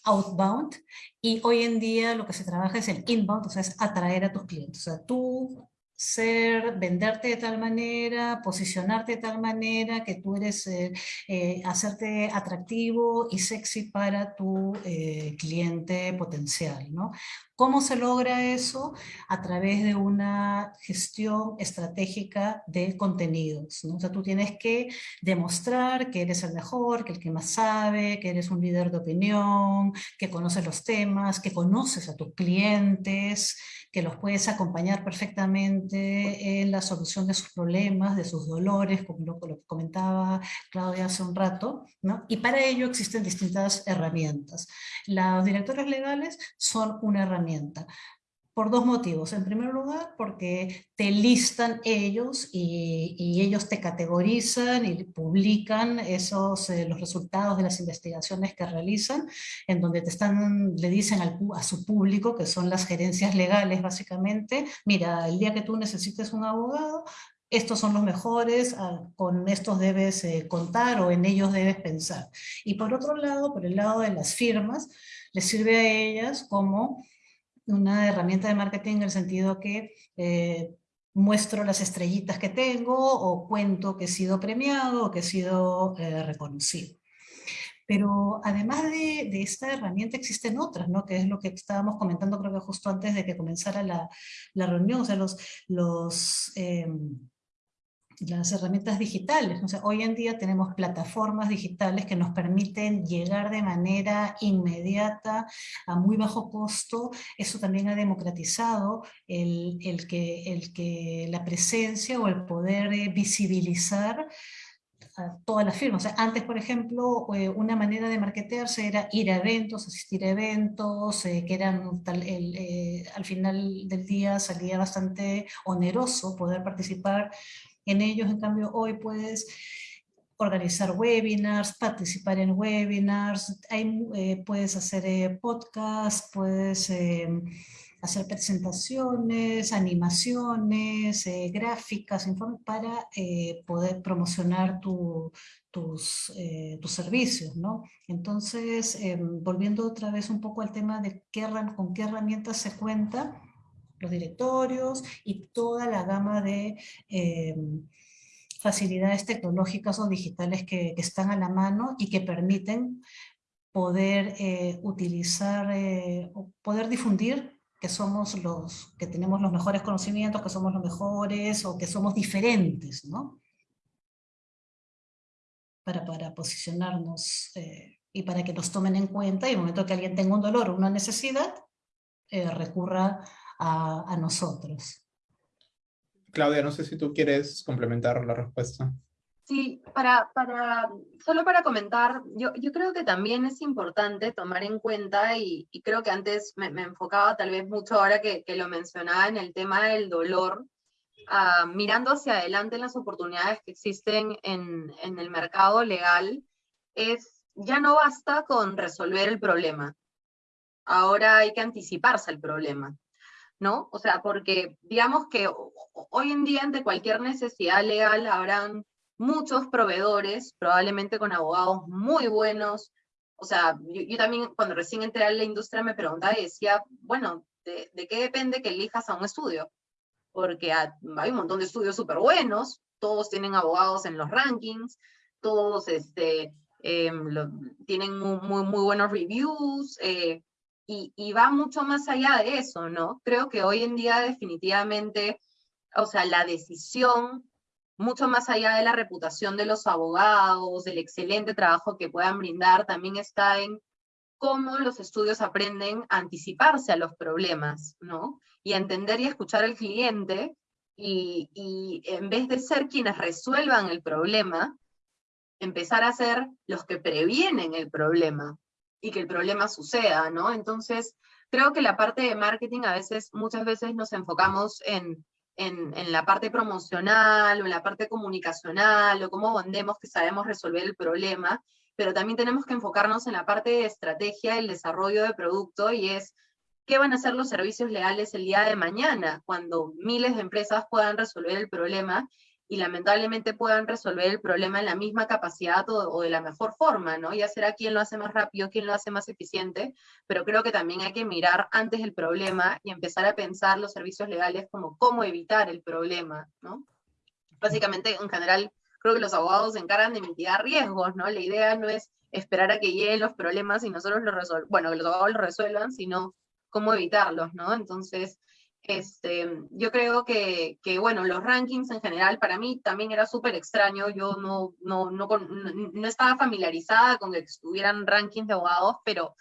outbound, y hoy en día lo que se trabaja es el inbound, o sea, es atraer a tus clientes. O sea, tú ser, venderte de tal manera, posicionarte de tal manera que tú eres, eh, eh, hacerte atractivo y sexy para tu eh, cliente potencial, ¿no? ¿Cómo se logra eso? A través de una gestión estratégica de contenidos. ¿no? O sea, tú tienes que demostrar que eres el mejor, que el que más sabe, que eres un líder de opinión, que conoces los temas, que conoces a tus clientes, que los puedes acompañar perfectamente en la solución de sus problemas, de sus dolores, como lo, comentaba Claudia hace un rato. ¿no? Y para ello existen distintas herramientas. Los directores legales son una herramienta por dos motivos. En primer lugar, porque te listan ellos y, ellos te categorizan y publican esos, eh, los resultados de las investigaciones que realizan, en donde te están, le dicen al, a su público, que son las gerencias legales básicamente, mira, el día que tú necesites un abogado, estos son los mejores, ah, con estos debes eh, contar o en ellos debes pensar. Y por otro lado, por el lado de las firmas, les sirve a ellas como una herramienta de marketing en el sentido que eh, muestro las estrellitas que tengo o cuento que he sido premiado o que he sido eh, reconocido. Pero además de, esta herramienta existen otras, ¿no? que es lo que estábamos comentando creo que justo antes de que comenzara la, reunión, o sea, los, los em, las herramientas digitales. O sea, hoy en día tenemos plataformas digitales que nos permiten llegar de manera inmediata, a muy bajo costo. Eso también ha democratizado el, el que, el que la presencia o el poder eh, visibilizar a todas las firmas. Antes, por ejemplo, eh, una manera de marketearse era ir a eventos, asistir a eventos, eh, que eran tal, el, al final del día salía bastante oneroso poder participar en ellos, en cambio, hoy puedes organizar webinars, participar en webinars, eh, puedes hacer eh, podcasts, puedes em, hacer presentaciones, animaciones, eh, gráficas, para poder promocionar tus, tus servicios. ¿no? Entonces, em, volviendo otra vez un poco al tema de qué, con qué herramientas se cuenta, los directorios y toda la gama de eh, facilidades tecnológicas o digitales que, están a la mano y que permiten poder eh, utilizar, eh, poder difundir que somos los, que tenemos los mejores conocimientos, que somos los mejores o que somos diferentes, ¿no? Para, para posicionarnos y para que nos tomen en cuenta y en el momento que alguien tenga un dolor o una necesidad, recurra a, nosotros. Claudia, no sé si tú quieres complementar la respuesta. Sí, para, para, solo para comentar, yo, yo creo que también es importante tomar en cuenta, y, creo que antes me, enfocaba tal vez mucho ahora que, que, lo mencionaba en el tema del dolor, ah, mirando hacia adelante en las oportunidades que existen en, en el mercado legal, es ya no basta con resolver el problema, ahora hay que anticiparse al problema. ¿No? O sea, porque digamos que hoy en día ante cualquier necesidad legal habrán muchos proveedores, probablemente con abogados muy buenos. O sea, yo, también cuando recién entré a la industria me preguntaba y decía, bueno, ¿de, qué depende que elijas a un estudio? Porque hay un montón de estudios súper buenos, todos tienen abogados en los rankings, todos este, em, tienen muy, muy, buenos reviews, eh, y, va mucho más allá de eso, ¿no? Creo que hoy en día definitivamente, o sea, la decisión, mucho más allá de la reputación de los abogados, del excelente trabajo que puedan brindar, también está en cómo los estudios aprenden a anticiparse a los problemas, ¿no? Y a entender y escuchar al cliente, y, y en vez de ser quienes resuelvan el problema, empezar a ser los que previenen el problema, y que el problema suceda, ¿no? Entonces, creo que la parte de marketing a veces, muchas veces nos enfocamos en, en, la parte promocional o en la parte comunicacional o cómo vendemos que sabemos resolver el problema, pero también tenemos que enfocarnos en la parte de estrategia, el desarrollo de producto y es qué van a ser los servicios legales el día de mañana cuando miles de empresas puedan resolver el problema y lamentablemente puedan resolver el problema en la misma capacidad o, de la mejor forma, ¿no? Ya será quién lo hace más rápido, quién lo hace más eficiente, pero creo que también hay que mirar antes el problema y empezar a pensar los servicios legales como cómo evitar el problema, ¿no? Básicamente, en general, creo que los abogados se encargan de mitigar riesgos, ¿no? La idea no es esperar a que lleguen los problemas y nosotros los resolvamos, bueno, que los abogados los resuelvan, sino cómo evitarlos, ¿no? Entonces, este, yo creo que, que, bueno, los rankings en general para mí también era súper extraño, yo no, no, no, no, estaba familiarizada con que estuvieran rankings de abogados, pero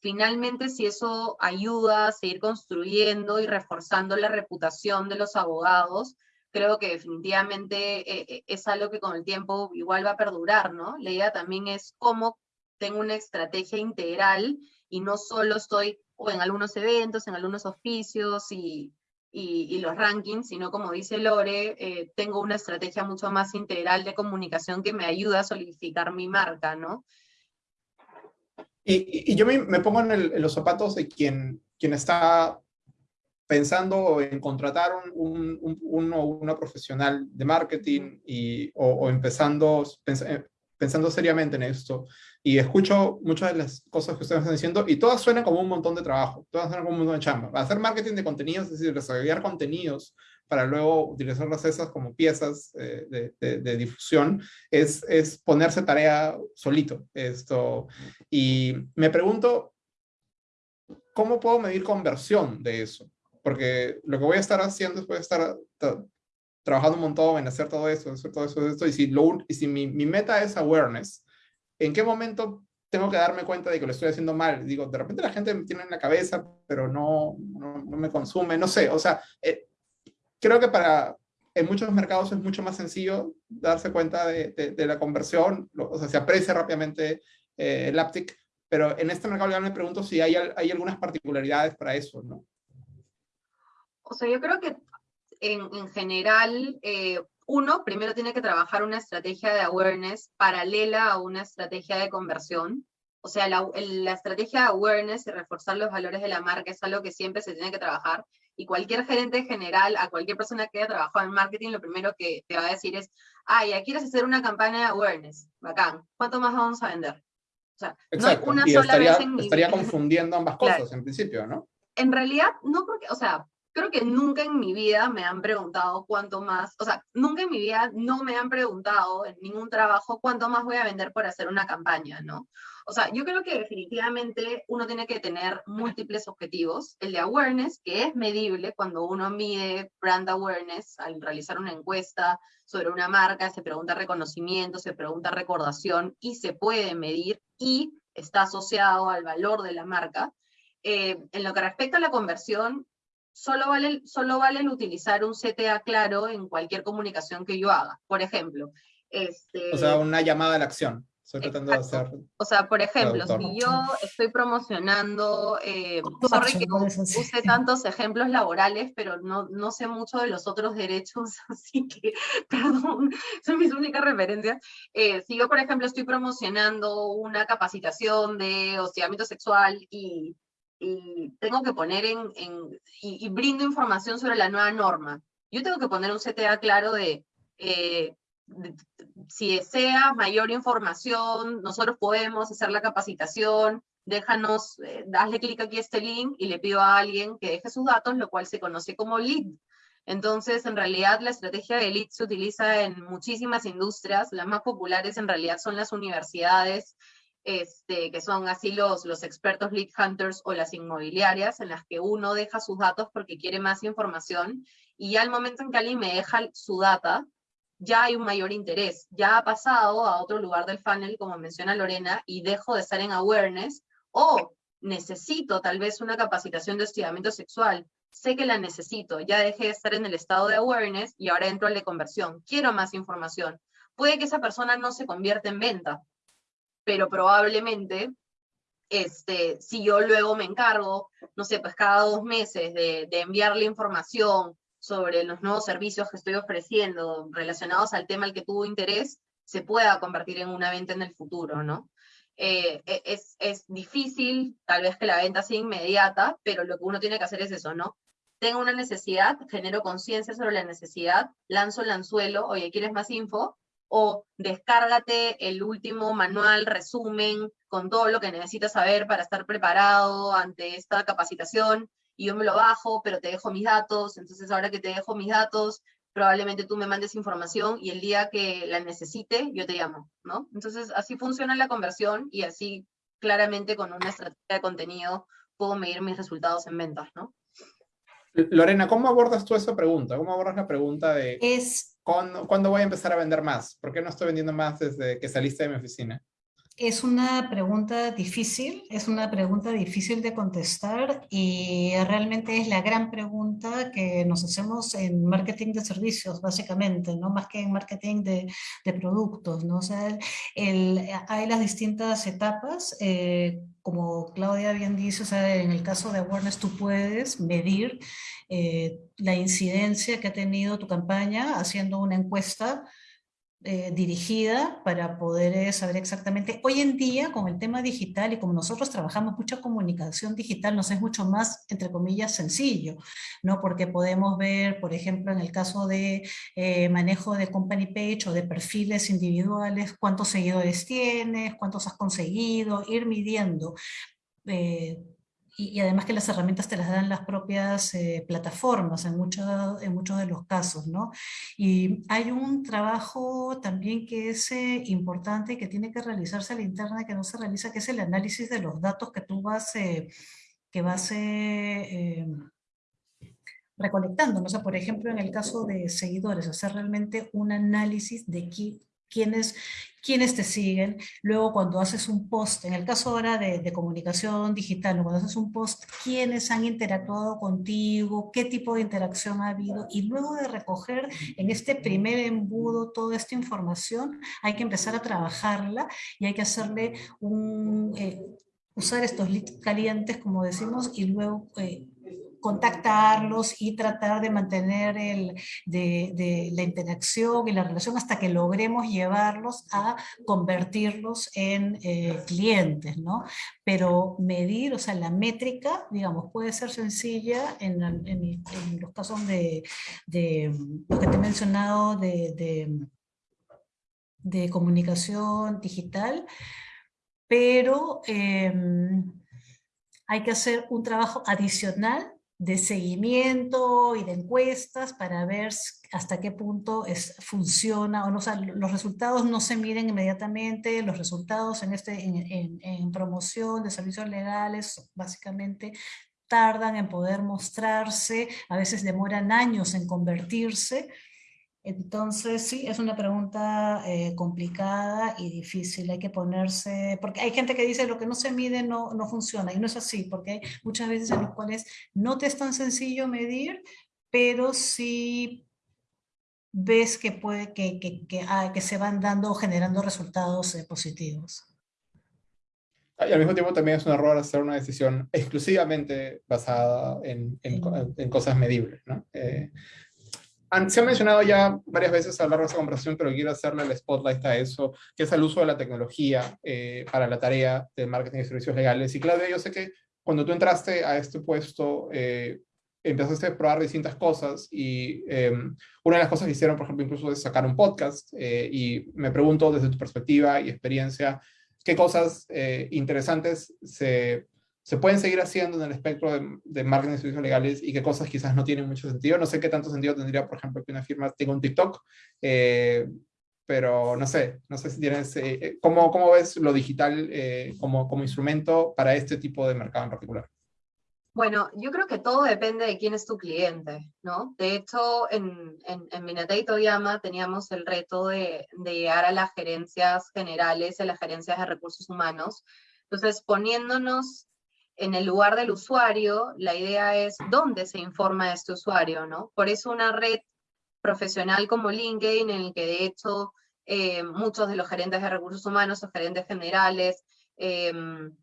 finalmente si eso ayuda a seguir construyendo y reforzando la reputación de los abogados, creo que definitivamente eh, eh, es algo que con el tiempo igual va a perdurar, ¿no? La idea también es cómo tengo una estrategia integral y no solo estoy o en algunos eventos, en algunos oficios y, y, los rankings, sino como dice Lore, eh, tengo una estrategia mucho más integral de comunicación que me ayuda a solidificar mi marca, ¿no? Y, y yo me, me pongo en, en, los zapatos de quien, quien está pensando en contratar un, un, un, una profesional de marketing y, o, o empezando, eh, pensando seriamente en esto y escucho muchas de las cosas que ustedes están diciendo y todas suenan como un montón de trabajo, todas suenan como un montón de chamba. Hacer marketing de contenidos, es decir, desarrollar contenidos para luego utilizarlas esas como piezas eh, de, de, de, difusión, es, es ponerse tarea solito. Esto. Y me pregunto, ¿cómo puedo medir conversión de eso? Porque lo que voy a estar haciendo es voy a estar trabajando un montón en hacer todo eso, hacer todo eso, esto, y si, lo, y si mi, mi, meta es awareness, ¿en qué momento tengo que darme cuenta de que lo estoy haciendo mal? Digo, de repente la gente me tiene en la cabeza, pero no, no, no me consume, no sé, o sea, eh, creo que para, en muchos mercados es mucho más sencillo darse cuenta de, de, de la conversión, o sea, se aprecia rápidamente eh, el uptick, pero en este mercado ya me pregunto si hay, hay algunas particularidades para eso, ¿no? O sea, yo creo que en, en general, eh, uno, primero tiene que trabajar una estrategia de awareness paralela a una estrategia de conversión. O sea, la, la, estrategia de awareness y reforzar los valores de la marca es algo que siempre se tiene que trabajar. Y cualquier gerente general, a cualquier persona que haya trabajado en marketing, lo primero que te va a decir es, ah, ya quieres hacer una campaña de awareness, bacán, ¿cuánto más vamos a vender? O sea, Exacto. no una y sola estaría, vez en Estaría confundiendo ambas cosas claro. en principio, ¿no? En realidad, no porque, o sea, creo que nunca en mi vida me han preguntado cuánto más, o sea, nunca en mi vida no me han preguntado en ningún trabajo cuánto más voy a vender por hacer una campaña, ¿no? O sea, yo creo que definitivamente uno tiene que tener múltiples objetivos. El de awareness, que es medible cuando uno mide brand awareness al realizar una encuesta sobre una marca, se pregunta reconocimiento, se pregunta recordación y se puede medir y está asociado al valor de la marca. Eh, en lo que respecta a la conversión, solo vale, solo vale el utilizar un CTA claro en cualquier comunicación que yo haga. Por ejemplo, este... O sea, una llamada a la acción. Estoy tratando Exacto. de hacer... O sea, por ejemplo, si yo estoy promocionando, eh, sorry que use tantos ejemplos laborales, pero no, no sé mucho de los otros derechos, así que, perdón, son mis únicas referencias. Eh, si yo, por ejemplo, estoy promocionando una capacitación de hostigamiento sexual y y tengo que poner en, en y, y, brindo información sobre la nueva norma. Yo tengo que poner un CTA claro de, eh, de, si desea mayor información, nosotros podemos hacer la capacitación, déjanos, eh, clic aquí a este link y le pido a alguien que deje sus datos, lo cual se conoce como lead. Entonces, en realidad, la estrategia de lead se utiliza en muchísimas industrias. Las más populares, en realidad, son las universidades este, que son así los, los expertos lead hunters o las inmobiliarias, en las que uno deja sus datos porque quiere más información, y al momento en que alguien me deja su data, ya hay un mayor interés, ya ha pasado a otro lugar del funnel, como menciona Lorena, y dejo de estar en awareness, o necesito tal vez una capacitación de hostigamiento sexual, sé que la necesito, ya dejé de estar en el estado de awareness y ahora entro al de conversión, quiero más información. Puede que esa persona no se convierta en venta, pero probablemente este, si yo luego me encargo, no sé, pues cada dos meses de, enviarle información sobre los nuevos servicios que estoy ofreciendo relacionados al tema al que tuvo interés, se pueda convertir en una venta en el futuro, ¿no? Eh, e, es, es difícil, tal vez que la venta sea inmediata, pero lo que uno tiene que hacer es eso, ¿no? tengo una necesidad, genero conciencia sobre la necesidad, lanzo el anzuelo, oye, ¿quieres más info? O descárgate el último manual, resumen, con todo lo que necesitas saber para estar preparado ante esta capacitación, y yo me lo bajo, pero te dejo mis datos, entonces ahora que te dejo mis datos, probablemente tú me mandes información y el día que la necesite, yo te llamo, ¿no? Entonces así funciona la conversión y así claramente con una estrategia de contenido puedo medir mis resultados en ventas, ¿no? Lorena, ¿cómo abordas tú esa pregunta? ¿Cómo abordas la pregunta de es, ¿cuándo, ¿cuándo, voy a empezar a vender más? ¿Por qué no estoy vendiendo más desde que saliste de mi oficina? Es una pregunta difícil, es una pregunta difícil de contestar y realmente es la gran pregunta que nos hacemos en marketing de servicios, básicamente, ¿no? más que en marketing de, de productos. ¿no? O sea, el, hay las distintas etapas. Eh, como Claudia bien dice, o sea, en el caso de Awareness tú puedes medir eh, la incidencia que ha tenido tu campaña haciendo una encuesta eh, dirigida para poder eh, saber exactamente. Hoy en día, con el tema digital y como nosotros trabajamos mucha comunicación digital, nos es mucho más, entre comillas, sencillo, ¿no? Porque podemos ver, por ejemplo, en el caso de eh, manejo de company page o de perfiles individuales, cuántos seguidores tienes, cuántos has conseguido, ir midiendo y, además que las herramientas te las dan las propias eh, plataformas en, mucho, en muchos de los casos, ¿no? Y hay un trabajo también que es eh, importante y que tiene que realizarse a la interna que no se realiza, que es el análisis de los datos que tú vas, eh, que vas recolectando. ¿no? O sea, por ejemplo, en el caso de seguidores, hacer realmente un análisis de qué, quiénes, quiénes te siguen. Luego cuando haces un post, en el caso ahora de, comunicación digital, cuando haces un post, quiénes han interactuado contigo, qué tipo de interacción ha habido, y luego de recoger en este primer embudo toda esta información, hay que empezar a trabajarla y hay que hacerle un... Eh, usar estos leads calientes, como decimos, y luego eh, contactarlos y tratar de mantener la interacción y la relación hasta que logremos llevarlos a convertirlos en eh, clientes, ¿no? Pero medir, o sea, la métrica, digamos, puede ser sencilla en, los casos de, de, lo que te he mencionado de, de comunicación digital, pero em, hay que hacer un trabajo adicional de seguimiento y de encuestas para ver hasta qué punto es, funciona o no. los resultados no se miden inmediatamente, los resultados en, este, en, en promoción de servicios legales básicamente tardan en poder mostrarse, a veces demoran años en convertirse, entonces, sí, es una pregunta eh, complicada y difícil. Hay que ponerse, porque hay gente que dice lo que no se mide no, no funciona, y no es así, porque hay muchas veces en las cuales no te es tan sencillo medir, pero sí ves que, puede, que, que, que, ah, que se van dando o generando resultados eh, positivos. Y al mismo tiempo también es un error hacer una decisión exclusivamente basada en, en, en cosas medibles. ¿no? Eh, se ha mencionado ya varias veces a lo largo de esta conversación, pero quiero hacerle el spotlight a eso, que es el uso de la tecnología eh, para la tarea de marketing y servicios legales. Y Claudia, yo sé que cuando tú entraste a este puesto, eh, empezaste a probar distintas cosas y em, una de las cosas que hicieron, por ejemplo, incluso es sacar un podcast eh, y me pregunto desde tu perspectiva y experiencia, qué cosas interesantes se se pueden seguir haciendo en el espectro de, marketing de servicios legales y qué cosas quizás no tienen mucho sentido. No sé qué tanto sentido tendría, por ejemplo, que una firma tenga un TikTok, eh, pero no sé, no sé si tienes, eh, eh, ¿cómo, ¿cómo, ves lo digital como, como instrumento para este tipo de mercado en particular? Bueno, yo creo que todo depende de quién es tu cliente, ¿no? De hecho, en, en, en Minatei Toyama teníamos el reto de, de llegar a las gerencias generales, a las gerencias de recursos humanos. Entonces, poniéndonos en el lugar del usuario, la idea es dónde se informa este usuario, ¿no? Por eso una red profesional como LinkedIn, en el que de hecho eh, muchos de los gerentes de recursos humanos o gerentes generales em,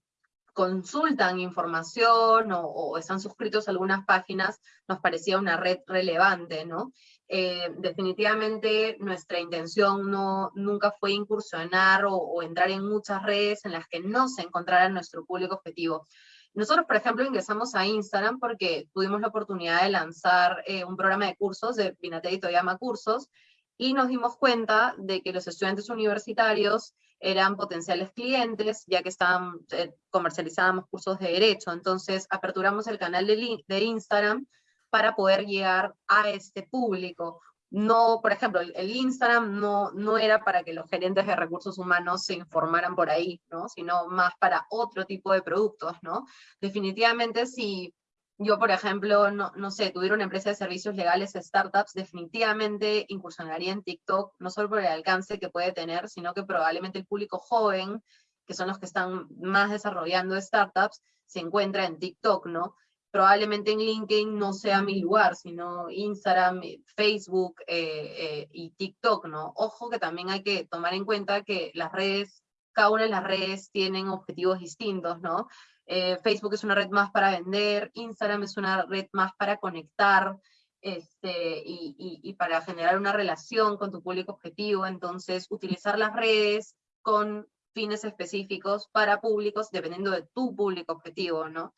consultan información o, están suscritos a algunas páginas, nos parecía una red relevante, ¿no? Eh, definitivamente nuestra intención no, nunca fue incursionar o, o entrar en muchas redes en las que no se encontrara nuestro público objetivo. Nosotros, por ejemplo, ingresamos a Instagram porque tuvimos la oportunidad de lanzar eh, un programa de cursos de Pinatel y Toyama Cursos, y nos dimos cuenta de que los estudiantes universitarios eran potenciales clientes, ya que estaban, eh, comercializábamos cursos de derecho, entonces aperturamos el canal de Instagram para poder llegar a este público. No, por ejemplo, el, Instagram no, no era para que los gerentes de recursos humanos se informaran por ahí, ¿no? sino más para otro tipo de productos. ¿no? Definitivamente si yo, por ejemplo, no, no sé, tuviera una empresa de servicios legales, startups, definitivamente incursionaría en TikTok, no solo por el alcance que puede tener, sino que probablemente el público joven, que son los que están más desarrollando startups, se encuentra en TikTok, ¿no? Probablemente en LinkedIn no sea mi lugar, sino Instagram, Facebook eh, eh, y TikTok, ¿no? Ojo que también hay que tomar en cuenta que las redes, cada una de las redes tienen objetivos distintos, ¿no? Eh, Facebook es una red más para vender, Instagram es una red más para conectar este, y, para generar una relación con tu público objetivo. Entonces, utilizar las redes con fines específicos para públicos dependiendo de tu público objetivo, ¿no?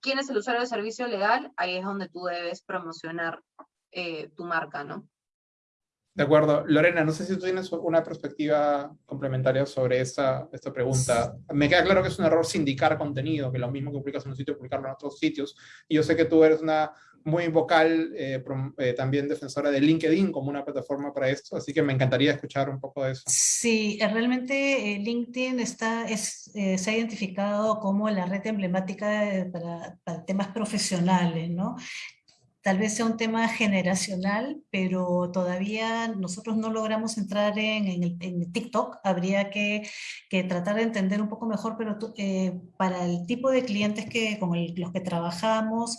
¿Quién es el usuario de servicio legal? Ahí es donde tú debes promocionar eh, tu marca, ¿no? De acuerdo. Lorena, no sé si tú tienes una perspectiva complementaria sobre esta, esta pregunta. Me queda claro que es un error sindicar contenido, que lo mismo que publicas en un sitio, publicarlo en otros sitios. Y yo sé que tú eres una muy vocal, eh, eh, también defensora de LinkedIn como una plataforma para esto, así que me encantaría escuchar un poco de eso. Sí, eh, realmente LinkedIn está, es, se ha identificado como la red emblemática para, temas profesionales, ¿no? tal vez sea un tema generacional, pero todavía nosotros no logramos entrar en, el, TikTok, habría que, tratar de entender un poco mejor, pero para el tipo de clientes que, con los que trabajamos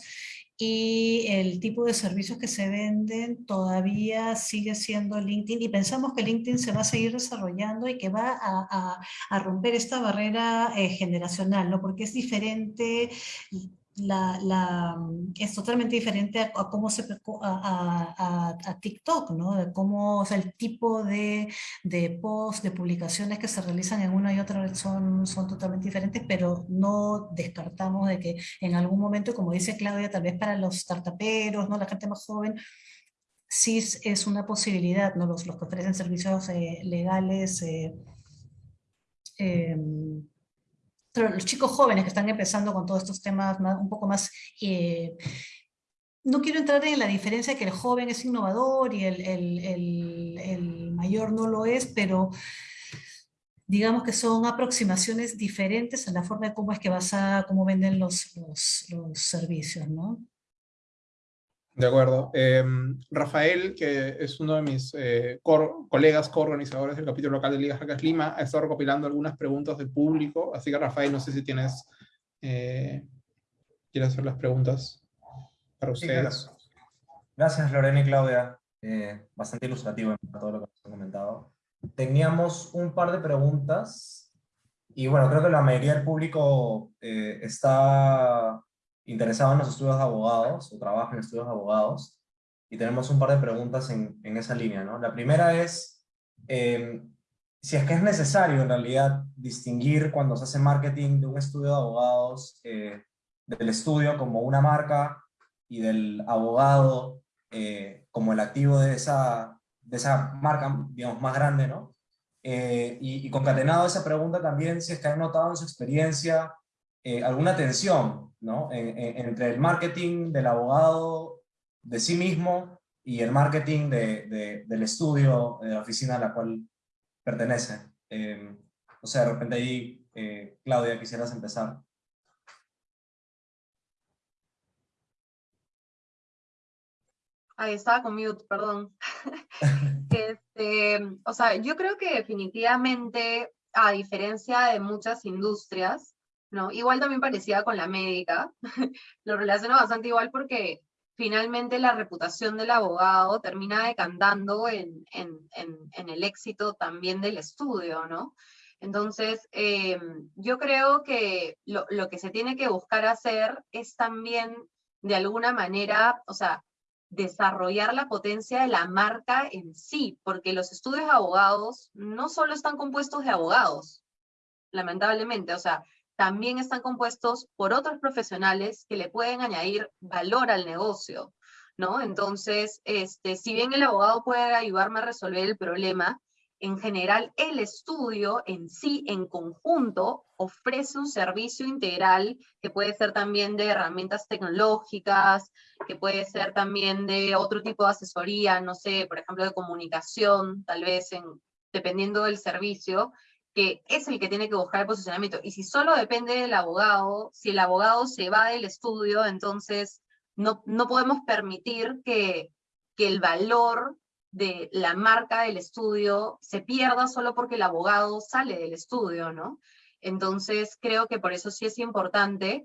y el tipo de servicios que se venden todavía sigue siendo LinkedIn y pensamos que LinkedIn se va a seguir desarrollando y que va a, romper esta barrera eh, generacional, ¿no? porque es diferente la, mm, es totalmente diferente a, cómo se a, a, TikTok, ¿no? Cómo, o sea, el tipo de, de posts, de publicaciones que se realizan en una y otra red son, son totalmente diferentes, pero no descartamos de que en algún momento, como dice Claudia, tal vez para los startuperos, ¿no? La gente más joven, sí es una posibilidad, ¿no? Los, los que ofrecen servicios eh, legales, eh, em, los chicos jóvenes que están empezando con todos estos temas un poco más... Eh, no quiero entrar en la diferencia de que el joven es innovador y el, el, el, mayor no lo es, pero digamos que son aproximaciones diferentes en la forma de cómo es que vas a, cómo venden los, los, los servicios, ¿no? De acuerdo. Em, Rafael, que es uno de mis eh, colegas coorganizadores del capítulo local de Liga Jacas Lima, ha estado recopilando algunas preguntas del público, así que Rafael, no sé si tienes, eh, quieres hacer las preguntas para ustedes. Gracias Lorena y Claudia, eh, bastante ilustrativo en todo lo que nos han comentado. Teníamos un par de preguntas, y bueno, creo que la mayoría del público está interesado en los estudios de abogados o trabaja en estudios de abogados y tenemos un par de preguntas en, en esa línea. ¿no? La primera es em, si es que es necesario en realidad distinguir cuando se hace marketing de un estudio de abogados eh, del estudio como una marca y del abogado eh, como el activo de esa, de esa marca, digamos, más grande, ¿no? Eh, y, y, concatenado a esa pregunta también, si es que han notado en su experiencia alguna tensión ¿no? entre el marketing del abogado de sí mismo y el marketing de, del estudio, de la oficina a la cual pertenece. Eh, o sea, de repente ahí, eh, Claudia, quisieras empezar. Ahí estaba con mute, perdón. este, o sea, yo creo que definitivamente, a diferencia de muchas industrias, ¿no? Igual también parecía con la médica, lo relaciono bastante igual porque finalmente la reputación del abogado termina decantando en, el éxito también del estudio, ¿no? Entonces, em, yo creo que lo, lo, que se tiene que buscar hacer es también, de alguna manera, o sea, desarrollar la potencia de la marca en sí, porque los estudios de abogados no solo están compuestos de abogados, lamentablemente, o sea, también están compuestos por otros profesionales que le pueden añadir valor al negocio, ¿no? Entonces, este, si bien el abogado puede ayudarme a resolver el problema, en general el estudio en sí, en conjunto, ofrece un servicio integral que puede ser también de herramientas tecnológicas, que puede ser también de otro tipo de asesoría, no sé, por ejemplo, de comunicación, tal vez en, dependiendo del servicio, que es el que tiene que buscar el posicionamiento. Y si solo depende del abogado, si el abogado se va del estudio, entonces no, no podemos permitir que, que el valor de la marca del estudio se pierda solo porque el abogado sale del estudio, ¿no? Entonces creo que por eso sí es importante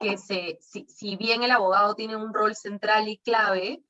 que se, si, si bien el abogado tiene un rol central y clave,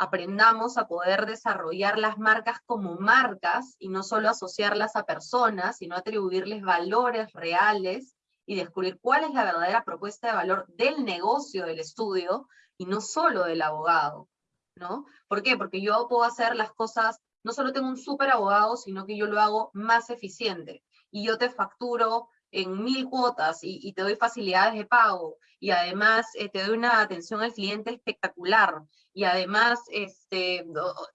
aprendamos a poder desarrollar las marcas como marcas y no solo asociarlas a personas, sino atribuirles valores reales y descubrir cuál es la verdadera propuesta de valor del negocio del estudio y no solo del abogado. ¿no? ¿Por qué? Porque yo puedo hacer las cosas, no solo tengo un súper abogado, sino que yo lo hago más eficiente. Y yo te facturo en mil cuotas y, te doy facilidades de pago y además eh, te doy una atención al cliente espectacular y además este,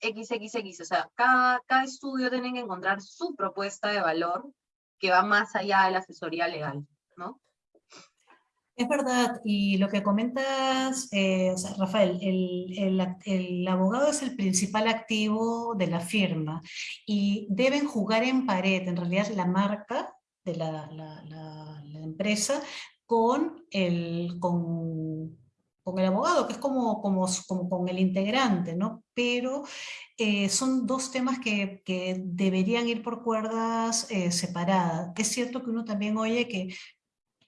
XXX, o sea, cada, cada estudio tiene que encontrar su propuesta de valor que va más allá de la asesoría legal, ¿no? Es verdad, y lo que comentas, eh, Rafael, el, abogado es el principal activo de la firma y deben jugar en pared, en realidad la marca de la, empresa con el, con, el abogado, que es como, como, como con el integrante, ¿no? Pero eh, son dos temas que, deberían ir por cuerdas eh, separadas. Es cierto que uno también oye que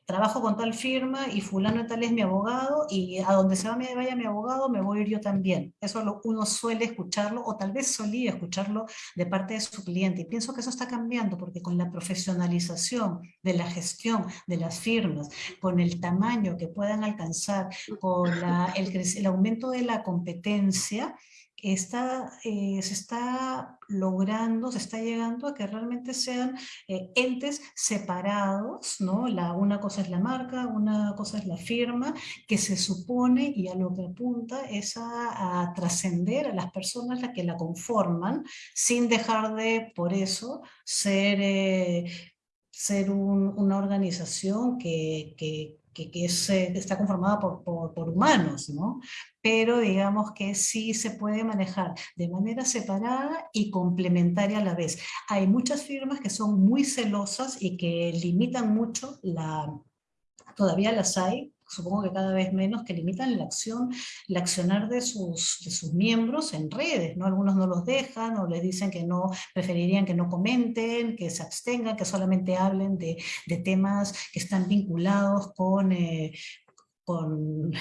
trabajo con tal firma y fulano tal es mi abogado y a donde se vaya mi abogado me voy yo también. Eso lo, uno suele escucharlo o tal vez solía escucharlo de parte de su cliente y pienso que eso está cambiando porque con la profesionalización de la gestión de las firmas, con el tamaño que puedan alcanzar, con el, el aumento de la competencia, está, eh, se está logrando, se está llegando a que realmente sean eh, entes separados, ¿no? La, una cosa es la marca, una cosa es la firma, que se supone y a lo que apunta es a, trascender a las personas las que la conforman, sin dejar de, por eso, ser... Eh, ser una organización que, que, que, está conformada por, por, humanos, ¿no? pero digamos que sí se puede manejar de manera separada y complementaria a la vez. Hay muchas firmas que son muy celosas y que limitan mucho la, todavía las hay, supongo que cada vez menos, que limitan la acción, el accionar de sus, miembros en redes, ¿no? Algunos no los dejan o les dicen que no, preferirían que no comenten, que se abstengan, que solamente hablen de, temas que están vinculados con, eh, con,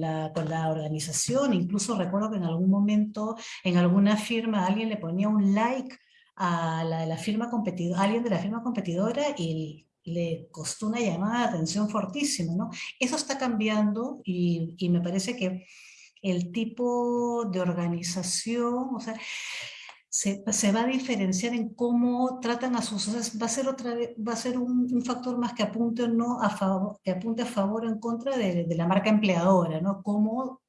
la, organización. Incluso recuerdo que en algún momento en alguna firma alguien le ponía un like a la firma competidora, alguien de la firma competidora y le costó una llamada de atención fortísima, ¿no? Eso está cambiando y, y, me parece que el tipo de organización, o sea, se, se, va a diferenciar en cómo tratan a sus... va a ser, otra, va a ser un, factor más que apunte, no a favor, que apunte a favor o en contra de, de la marca empleadora, ¿no? Cómo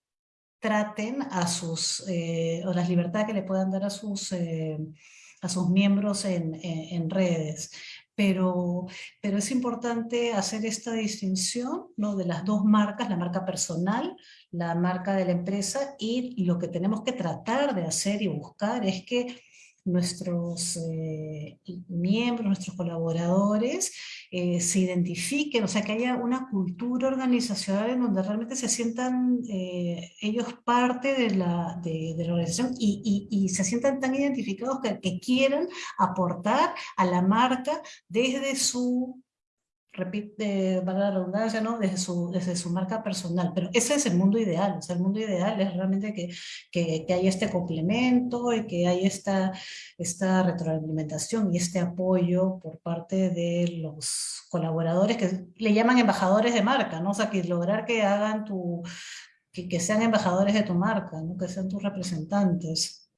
traten a sus, eh, o las libertades que le puedan dar a sus, eh, a sus miembros en, en redes pero, pero es importante hacer esta distinción ¿no? de las dos marcas, la marca personal, la marca de la empresa, y lo que tenemos que tratar de hacer y buscar es que nuestros eh, miembros, nuestros colaboradores eh, se identifiquen, o sea, que haya una cultura organizacional en donde realmente se sientan eh, ellos parte de la, de, la organización y, y, se sientan tan identificados que quieran aportar a la marca desde su repite, valga la redundancia, ¿no? desde, su, desde su marca personal. Pero ese es el mundo ideal, o sea, el mundo ideal es realmente que, que, que hay este complemento y que hay esta, esta retroalimentación y este apoyo por parte de los colaboradores que le llaman embajadores de marca, ¿no? O sea, que lograr que hagan tu, que, que sean embajadores de tu marca, ¿no? Que sean tus representantes.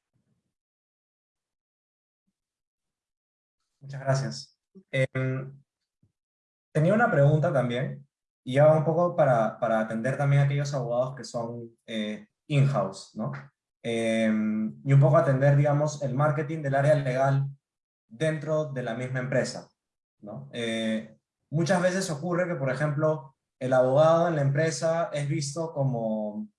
Muchas gracias. Em, tenía una pregunta también, y ya va un poco para, para atender también a aquellos abogados que son eh, in-house, ¿no? Em, y un poco atender, digamos, el marketing del área legal dentro de la misma empresa, ¿no? Eh, muchas veces ocurre que, por ejemplo, el abogado en la empresa es visto como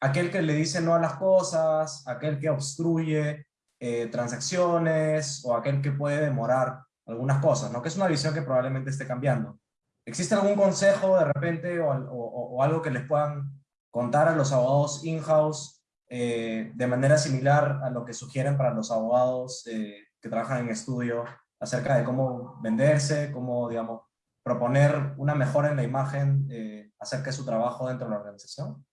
aquel que le dice no a las cosas, aquel que obstruye eh, transacciones o aquel que puede demorar algunas cosas, ¿no? Que es una visión que probablemente esté cambiando. ¿Existe algún consejo de repente o, algo que les puedan contar a los abogados in-house eh, de manera similar a lo que sugieren para los abogados eh, que trabajan en estudio acerca de cómo venderse, cómo, digamos, proponer una mejora en la imagen eh, acerca de su trabajo dentro de la organización?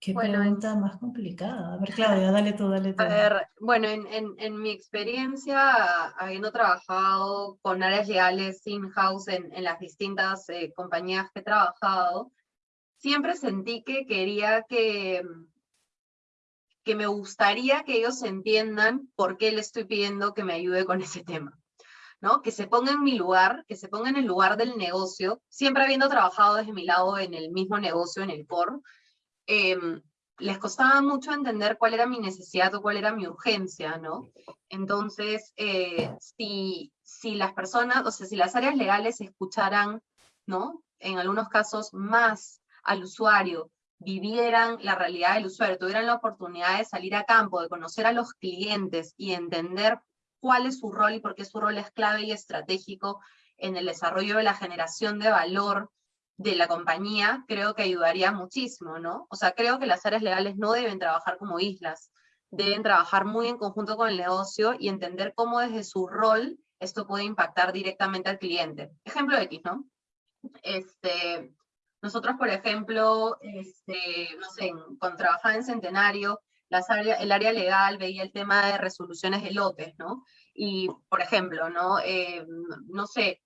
Qué pregunta más complicada. A ver, Claudia, dale tú, dale tú. A ver, bueno, en, en, mi experiencia, habiendo trabajado con áreas legales in-house en, en, las distintas eh, compañías que he trabajado, siempre sentí que quería que, que me gustaría que ellos entiendan por qué le estoy pidiendo que me ayude con ese tema. ¿no? Que se ponga en mi lugar, que se ponga en el lugar del negocio, siempre habiendo trabajado desde mi lado en el mismo negocio, en el core, Em, les costaba mucho entender cuál era mi necesidad o cuál era mi urgencia, ¿no? Entonces, eh, si, si las personas, o sea, si las áreas legales escucharan, ¿no? En algunos casos más al usuario, vivieran la realidad del usuario, tuvieran la oportunidad de salir a campo, de conocer a los clientes y entender cuál es su rol y por qué su rol es clave y estratégico en el desarrollo de la generación de valor de la compañía, creo que ayudaría muchísimo, ¿no? O sea, creo que las áreas legales no deben trabajar como islas, deben trabajar muy en conjunto con el negocio y entender cómo desde su rol esto puede impactar directamente al cliente. Ejemplo X, ¿no? Este, nosotros, por ejemplo, este, no sé, cuando trabajaba en Centenario, las área, el área legal veía el tema de resoluciones de lotes, ¿no? Y, por ejemplo, ¿no? Eh, no sé,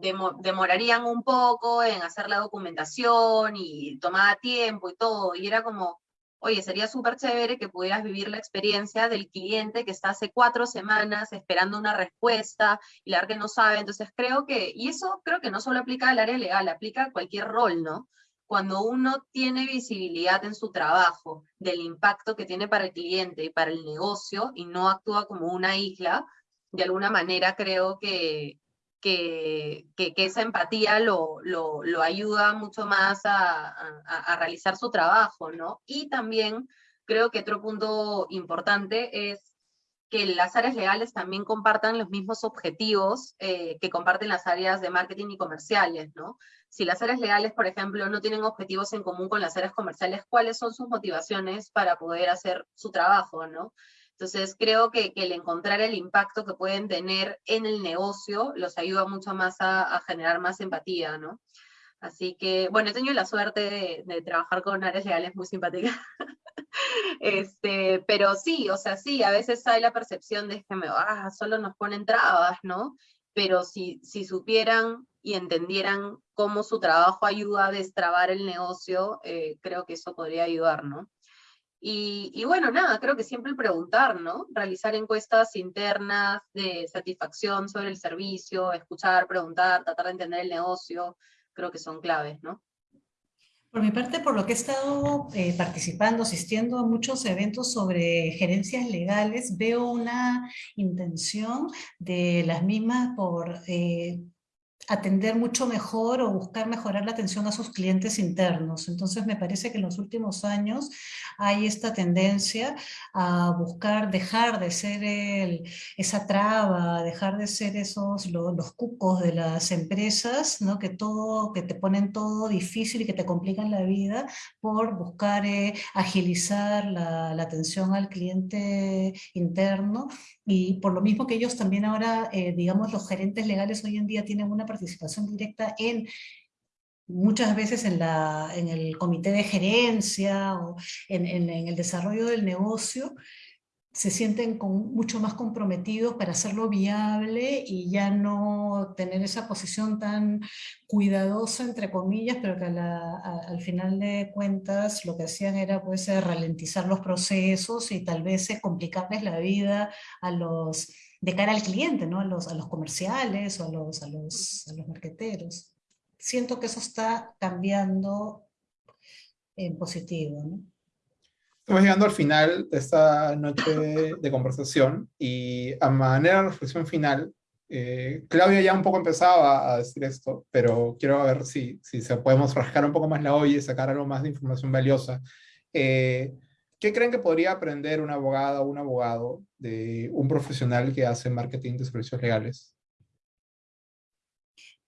demorarían un poco en hacer la documentación y tomaba tiempo y todo, y era como, oye, sería súper chévere que pudieras vivir la experiencia del cliente que está hace cuatro semanas esperando una respuesta y la verdad que no sabe, entonces creo que, y eso creo que no solo aplica al área legal, aplica a cualquier rol, ¿no? Cuando uno tiene visibilidad en su trabajo del impacto que tiene para el cliente y para el negocio y no actúa como una isla, de alguna manera creo que, que, esa empatía lo, lo, ayuda mucho más a, a, realizar su trabajo, ¿no? Y también creo que otro punto importante es que las áreas legales también compartan los mismos objetivos eh, que comparten las áreas de marketing y comerciales, ¿no? Si las áreas legales, por ejemplo, no tienen objetivos en común con las áreas comerciales, ¿cuáles son sus motivaciones para poder hacer su trabajo, ¿no? Entonces creo que, el encontrar el impacto que pueden tener en el negocio los ayuda mucho más a, generar más empatía, ¿no? Así que, bueno, he tenido la suerte de, trabajar con áreas legales muy simpáticas. este, pero sí, o sea, sí, a veces hay la percepción de que me, ah, solo nos ponen trabas, ¿no? Pero si, si supieran y entendieran cómo su trabajo ayuda a destrabar el negocio, eh, creo que eso podría ayudar, ¿no? Y, bueno, nada, creo que siempre preguntar, ¿no? Realizar encuestas internas de satisfacción sobre el servicio, escuchar, preguntar, tratar de entender el negocio, creo que son claves, ¿no? Por mi parte, por lo que he estado eh, participando, asistiendo a muchos eventos sobre gerencias legales, veo una intención de las mismas por eh, atender mucho mejor o buscar mejorar la atención a sus clientes internos. Entonces me parece que en los últimos años hay esta tendencia a buscar dejar de ser el, esa traba, dejar de ser esos los cucos de las empresas, ¿no? que, todo, que te ponen todo difícil y que te complican la vida por buscar eh, agilizar la, la, atención al cliente interno y por lo mismo que ellos también ahora, eh, digamos, los gerentes legales hoy en día tienen una participación directa en muchas veces en, la, en el comité de gerencia o en, en, el desarrollo del negocio, se sienten con, mucho más comprometidos para hacerlo viable y ya no tener esa posición tan cuidadosa, entre comillas, pero que al final de cuentas lo que hacían era pues, ralentizar los procesos y tal vez complicarles la vida a los, de cara al cliente, ¿no? a, los, a los comerciales o a los, a los, a los marqueteros. Siento que eso está cambiando en positivo. ¿no? Estamos llegando al final de esta noche de conversación y a manera de reflexión final, eh, Claudia ya un poco empezaba a decir esto, pero quiero ver si, si se podemos rascar un poco más la olla y sacar algo más de información valiosa. Eh, ¿Qué creen que podría aprender una abogada o un abogado de un profesional que hace marketing de servicios legales?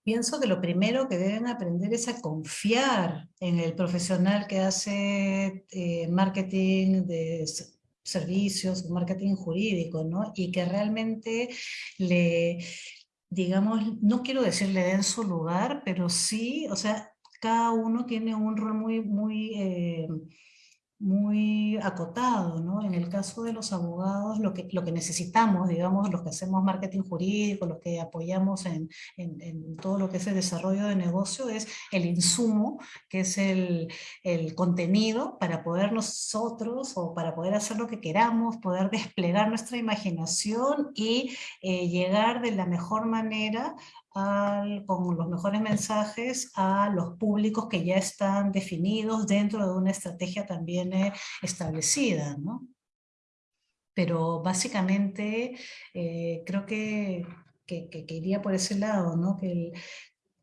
Pienso que lo primero que deben aprender es a confiar en el profesional que hace eh, marketing de servicios, marketing jurídico, ¿no? Y que realmente le, digamos, no quiero decirle den su lugar, pero sí, o sea, cada uno tiene un rol muy, muy... Eh, muy acotado, ¿no? En el caso de los abogados, lo que, lo que necesitamos, digamos, los que hacemos marketing jurídico, los que apoyamos en, en, todo lo que es el desarrollo de negocio, es el insumo, que es el, el, contenido para poder nosotros, o para poder hacer lo que queramos, poder desplegar nuestra imaginación y eh, llegar de la mejor manera con los mejores mensajes a los públicos que ya están definidos dentro de una estrategia también eh, establecida. ¿no? Pero básicamente eh, creo que, que, que, iría por ese lado, ¿no? que, el,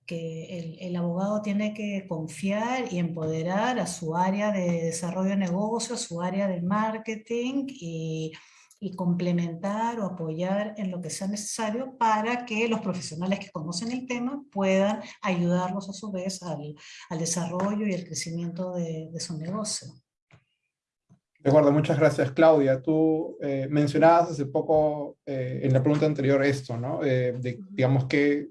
que el, el, abogado tiene que confiar y empoderar a su área de desarrollo de negocio, a su área de marketing y y complementar o apoyar en lo que sea necesario para que los profesionales que conocen el tema puedan ayudarlos a su vez al, al desarrollo y el crecimiento de, de, su negocio. De acuerdo, muchas gracias Claudia. Tú eh, mencionabas hace poco eh, en la pregunta anterior esto, ¿no? Eh, de, digamos que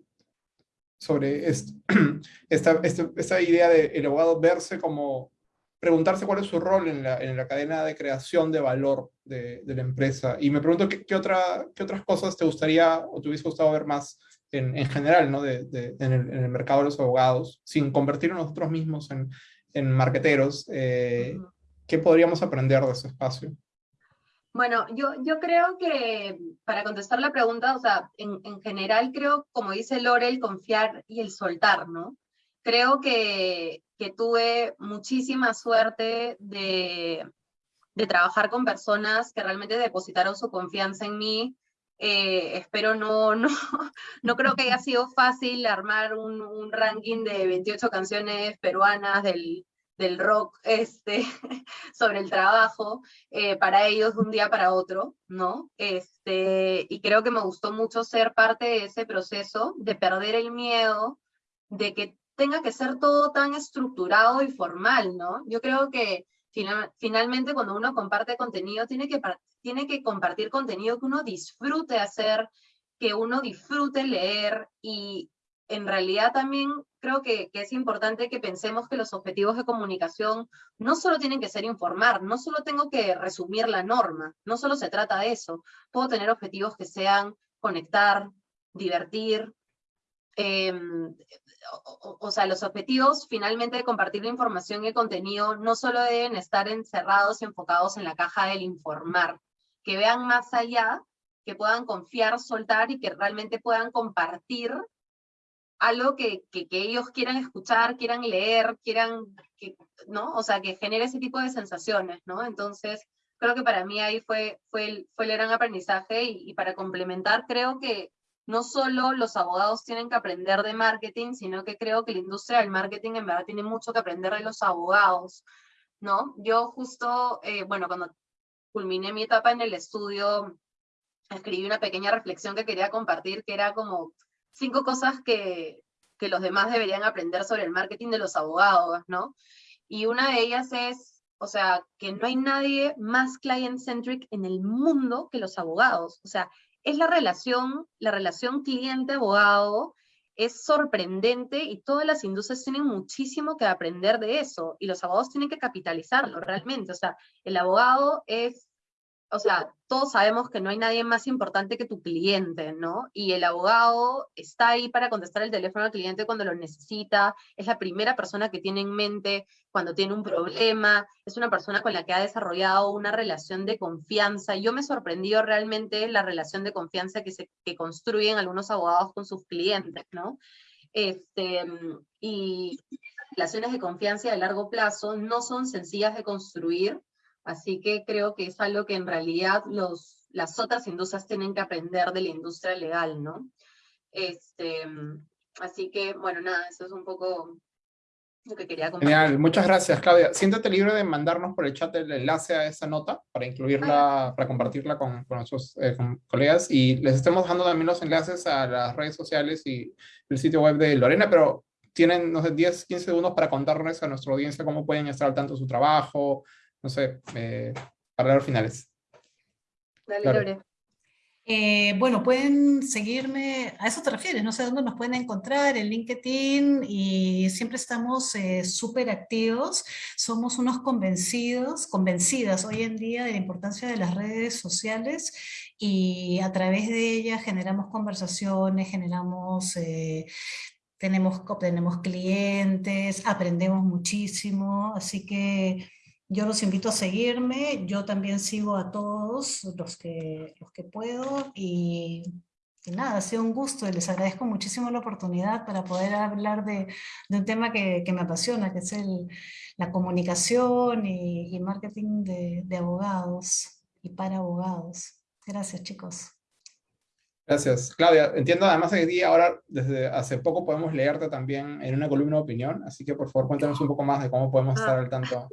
sobre esta, esta, esta idea de el abogado verse como preguntarse cuál es su rol en la, en la cadena de creación de valor de, de la empresa. Y me pregunto qué, qué, otra, qué otras cosas te gustaría o te hubiese gustado ver más en, en general ¿no? de, de, en, el, en, el, mercado de los abogados, sin convertirnos nosotros mismos en, en marqueteros. Eh, ¿Qué podríamos aprender de ese espacio? Bueno, yo, yo creo que para contestar la pregunta, o sea, en, en general creo, como dice Lore, el confiar y el soltar, ¿no? Creo que que tuve muchísima suerte de, de, trabajar con personas que realmente depositaron su confianza en mí. Eh, espero no, no, no creo que haya sido fácil armar un, un ranking de 28 canciones peruanas del, del rock este, sobre el trabajo eh, para ellos de un día para otro, ¿no? Este, y creo que me gustó mucho ser parte de ese proceso, de perder el miedo, de que tenga que ser todo tan estructurado y formal, ¿no? Yo creo que finalmente cuando uno comparte contenido, tiene que, tiene que compartir contenido que uno disfrute hacer, que uno disfrute leer y en realidad también creo que, que, es importante que pensemos que los objetivos de comunicación no solo tienen que ser informar, no solo tengo que resumir la norma, no solo se trata de eso, puedo tener objetivos que sean conectar, divertir, eh, o, o, sea, los objetivos finalmente de compartir la información y el contenido no solo deben estar encerrados y enfocados en la caja del informar, que vean más allá, que puedan confiar, soltar y que realmente puedan compartir algo que, que, que ellos quieran escuchar, quieran leer, quieran, que, ¿no? O sea, que genere ese tipo de sensaciones, ¿no? Entonces, creo que para mí ahí fue, fue, el, fue el gran aprendizaje y, y para complementar, creo que no solo los abogados tienen que aprender de marketing, sino que creo que la industria del marketing en verdad tiene mucho que aprender de los abogados, ¿no? Yo justo, eh, bueno, cuando culminé mi etapa en el estudio, escribí una pequeña reflexión que quería compartir, que era como cinco cosas que, que los demás deberían aprender sobre el marketing de los abogados, ¿no? Y una de ellas es, o sea, que no hay nadie más client-centric en el mundo que los abogados. O sea, es la relación, la relación cliente-abogado, es sorprendente y todas las industrias tienen muchísimo que aprender de eso y los abogados tienen que capitalizarlo realmente. O sea, el abogado es o sea, todos sabemos que no hay nadie más importante que tu cliente, ¿no? Y el abogado está ahí para contestar el teléfono al cliente cuando lo necesita, es la primera persona que tiene en mente cuando tiene un problema, es una persona con la que ha desarrollado una relación de confianza. Yo me sorprendió realmente la relación de confianza que, se, que construyen algunos abogados con sus clientes, ¿no? Este, y relaciones de confianza a largo plazo no son sencillas de construir, Así que creo que es algo que en realidad los, las otras industrias tienen que aprender de la industria legal, ¿no? Este, así que, bueno, nada, eso es un poco lo que quería compartir. Genial, muchas gracias, Claudia. Siéntate libre de mandarnos por el chat el enlace a esa nota para incluirla, para compartirla con, con nuestros eh, colegas y les estemos dejando también los enlaces a las redes sociales y el sitio web de Lorena, pero tienen, no sé, 10, 15 segundos para contarles a nuestra audiencia cómo pueden estar al tanto de su trabajo, no sé, eh, para los finales. Dale, Lore. Eh, bueno, pueden seguirme, a eso te refieres, no sé dónde nos pueden encontrar, en LinkedIn, y siempre estamos eh, súper activos, somos unos convencidos, convencidas hoy en día de la importancia de las redes sociales, y a través de ellas generamos conversaciones, generamos... tenemos, tenemos clientes, aprendemos muchísimo, así que yo los invito a seguirme, yo también sigo a todos los que, los que puedo y, nada, ha sido un gusto y les agradezco muchísimo la oportunidad para poder hablar de, un tema que, me apasiona, que es el, la comunicación y, marketing de, de abogados y para abogados. Gracias chicos. Gracias. Claudia, entiendo además que ahora desde hace poco podemos leerte también en una columna de opinión, así que por favor cuéntanos un poco más de cómo podemos estar ah. al tanto.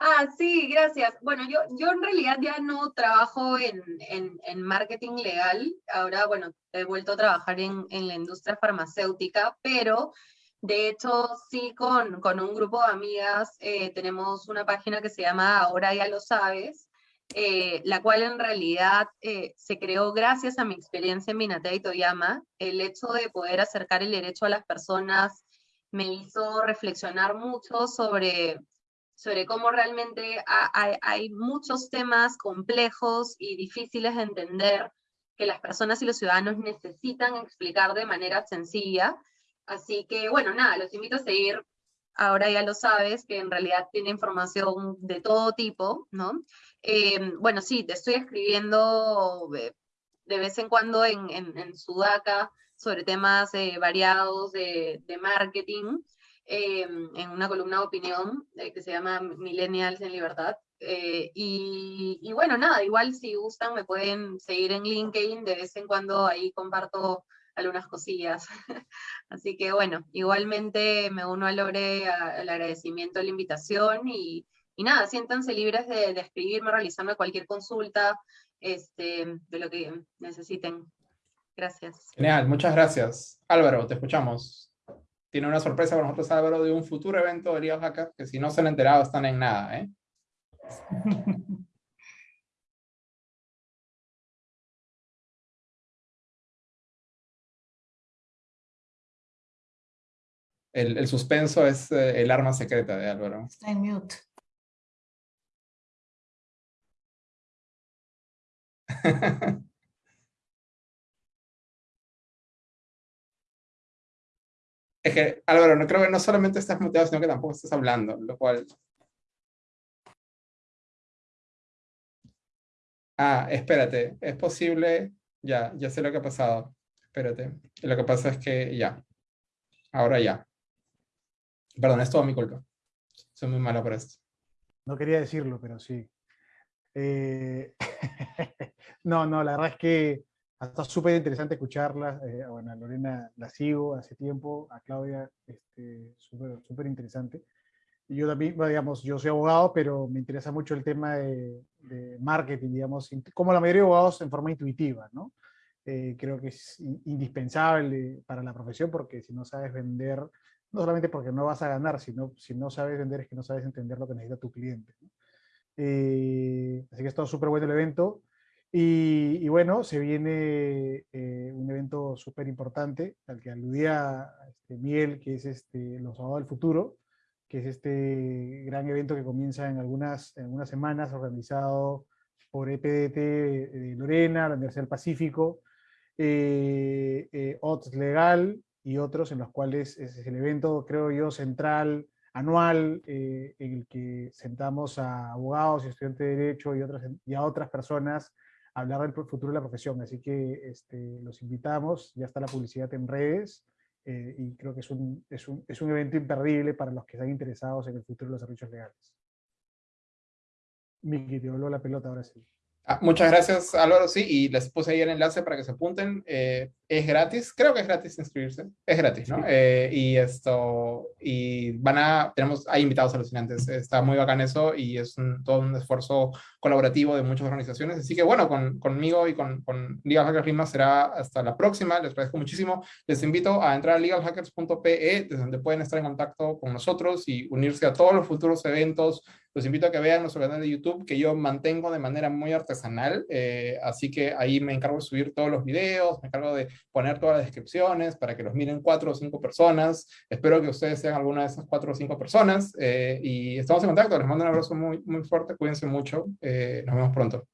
Ah, sí, gracias. Bueno, yo, yo en realidad ya no trabajo en, en, marketing legal. Ahora, bueno, he vuelto a trabajar en, en, la industria farmacéutica, pero de hecho sí con, con un grupo de amigas eh, tenemos una página que se llama Ahora ya lo sabes, eh, la cual en realidad eh, se creó gracias a mi experiencia en Minatea y Toyama. El hecho de poder acercar el derecho a las personas me hizo reflexionar mucho sobre sobre cómo realmente hay, muchos temas complejos y difíciles de entender que las personas y los ciudadanos necesitan explicar de manera sencilla. Así que, bueno, nada, los invito a seguir. Ahora ya lo sabes, que en realidad tiene información de todo tipo, ¿no? Eh, bueno, sí, te estoy escribiendo de, vez en cuando en, en, Sudaca sobre temas eh, variados de, de marketing. Em, en una columna de opinión eh, que se llama Millennials en Libertad. Eh, y, y, bueno, nada, igual si gustan me pueden seguir en LinkedIn, de vez en cuando ahí comparto algunas cosillas. Así que bueno, igualmente me uno a Lore al agradecimiento de la invitación y, y nada, siéntanse libres de, de, escribirme, realizarme cualquier consulta este, de lo que necesiten. Gracias. Genial, muchas gracias. Álvaro, te escuchamos tiene una sorpresa para nosotros, Álvaro, de un futuro evento de Liga Oaxaca, que si no se han enterado están en nada, ¿eh? El, suspenso es eh, el arma secreta de Álvaro. Está en mute. Es que, Álvaro, no creo que no solamente estás muteado, sino que tampoco estás hablando, lo cual... Ah, espérate, es posible... Ya, ya sé lo que ha pasado. Espérate. Lo que pasa es que ya. Ahora ya. Perdón, es todo mi culpa. Soy muy malo por esto. No quería decirlo, pero sí. Eh, no, no, la verdad es que Está súper interesante escucharla. Eh, bueno, a Lorena la sigo hace tiempo, a Claudia este, súper interesante. Y yo también, digamos, yo soy abogado, pero me interesa mucho el tema de, marketing, digamos, como la mayoría de abogados en forma intuitiva, ¿no? Eh, creo que es indispensable para la profesión porque si no sabes vender, no solamente porque no vas a ganar, sino si no sabes vender es que no sabes entender lo que necesita tu cliente. Eh, así que está súper bueno el evento. Y, bueno, se viene eh, un evento súper importante al que aludía este, Miguel, que es este, Los Sábados del Futuro, que es este gran evento que comienza en algunas, en algunas semanas, organizado por EPDT de Lorena, la Universidad del Pacífico, eh, eh, OTS Legal y otros en los cuales es el evento, creo yo, central, anual, en el que sentamos a abogados y estudiantes de Derecho y, otras, y a otras personas hablar del futuro de la profesión. Así que este, los invitamos, ya está la publicidad en redes, y creo que es un, es, un, es un evento imperdible para los que están interesados en el futuro de los servicios legales. Miki, te voló la pelota ahora sí. Ah, muchas gracias, Álvaro. Sí, y les puse ahí el enlace para que se apunten. Eh, es gratis, creo que es gratis inscribirse. Es gratis, ¿no? Eh, y esto, y van a, tenemos, hay invitados alucinantes. Está muy bacán eso y es todo un esfuerzo colaborativo de muchas organizaciones. Así que bueno, con, conmigo y con, con Legal Hackers Lima será hasta la próxima. Les agradezco muchísimo. Les invito a entrar a legalhackers.pe, desde donde pueden estar en contacto con nosotros y unirse a todos los futuros eventos, los invito a que vean nuestro canal de YouTube que yo mantengo de manera muy artesanal, eh, así que ahí me encargo de subir todos los videos, me encargo de poner todas las descripciones para que los miren cuatro o cinco personas. Espero que ustedes sean alguna de esas cuatro o cinco personas eh, y estamos en contacto. Les mando un abrazo muy, muy fuerte, cuídense mucho, eh, nos vemos pronto.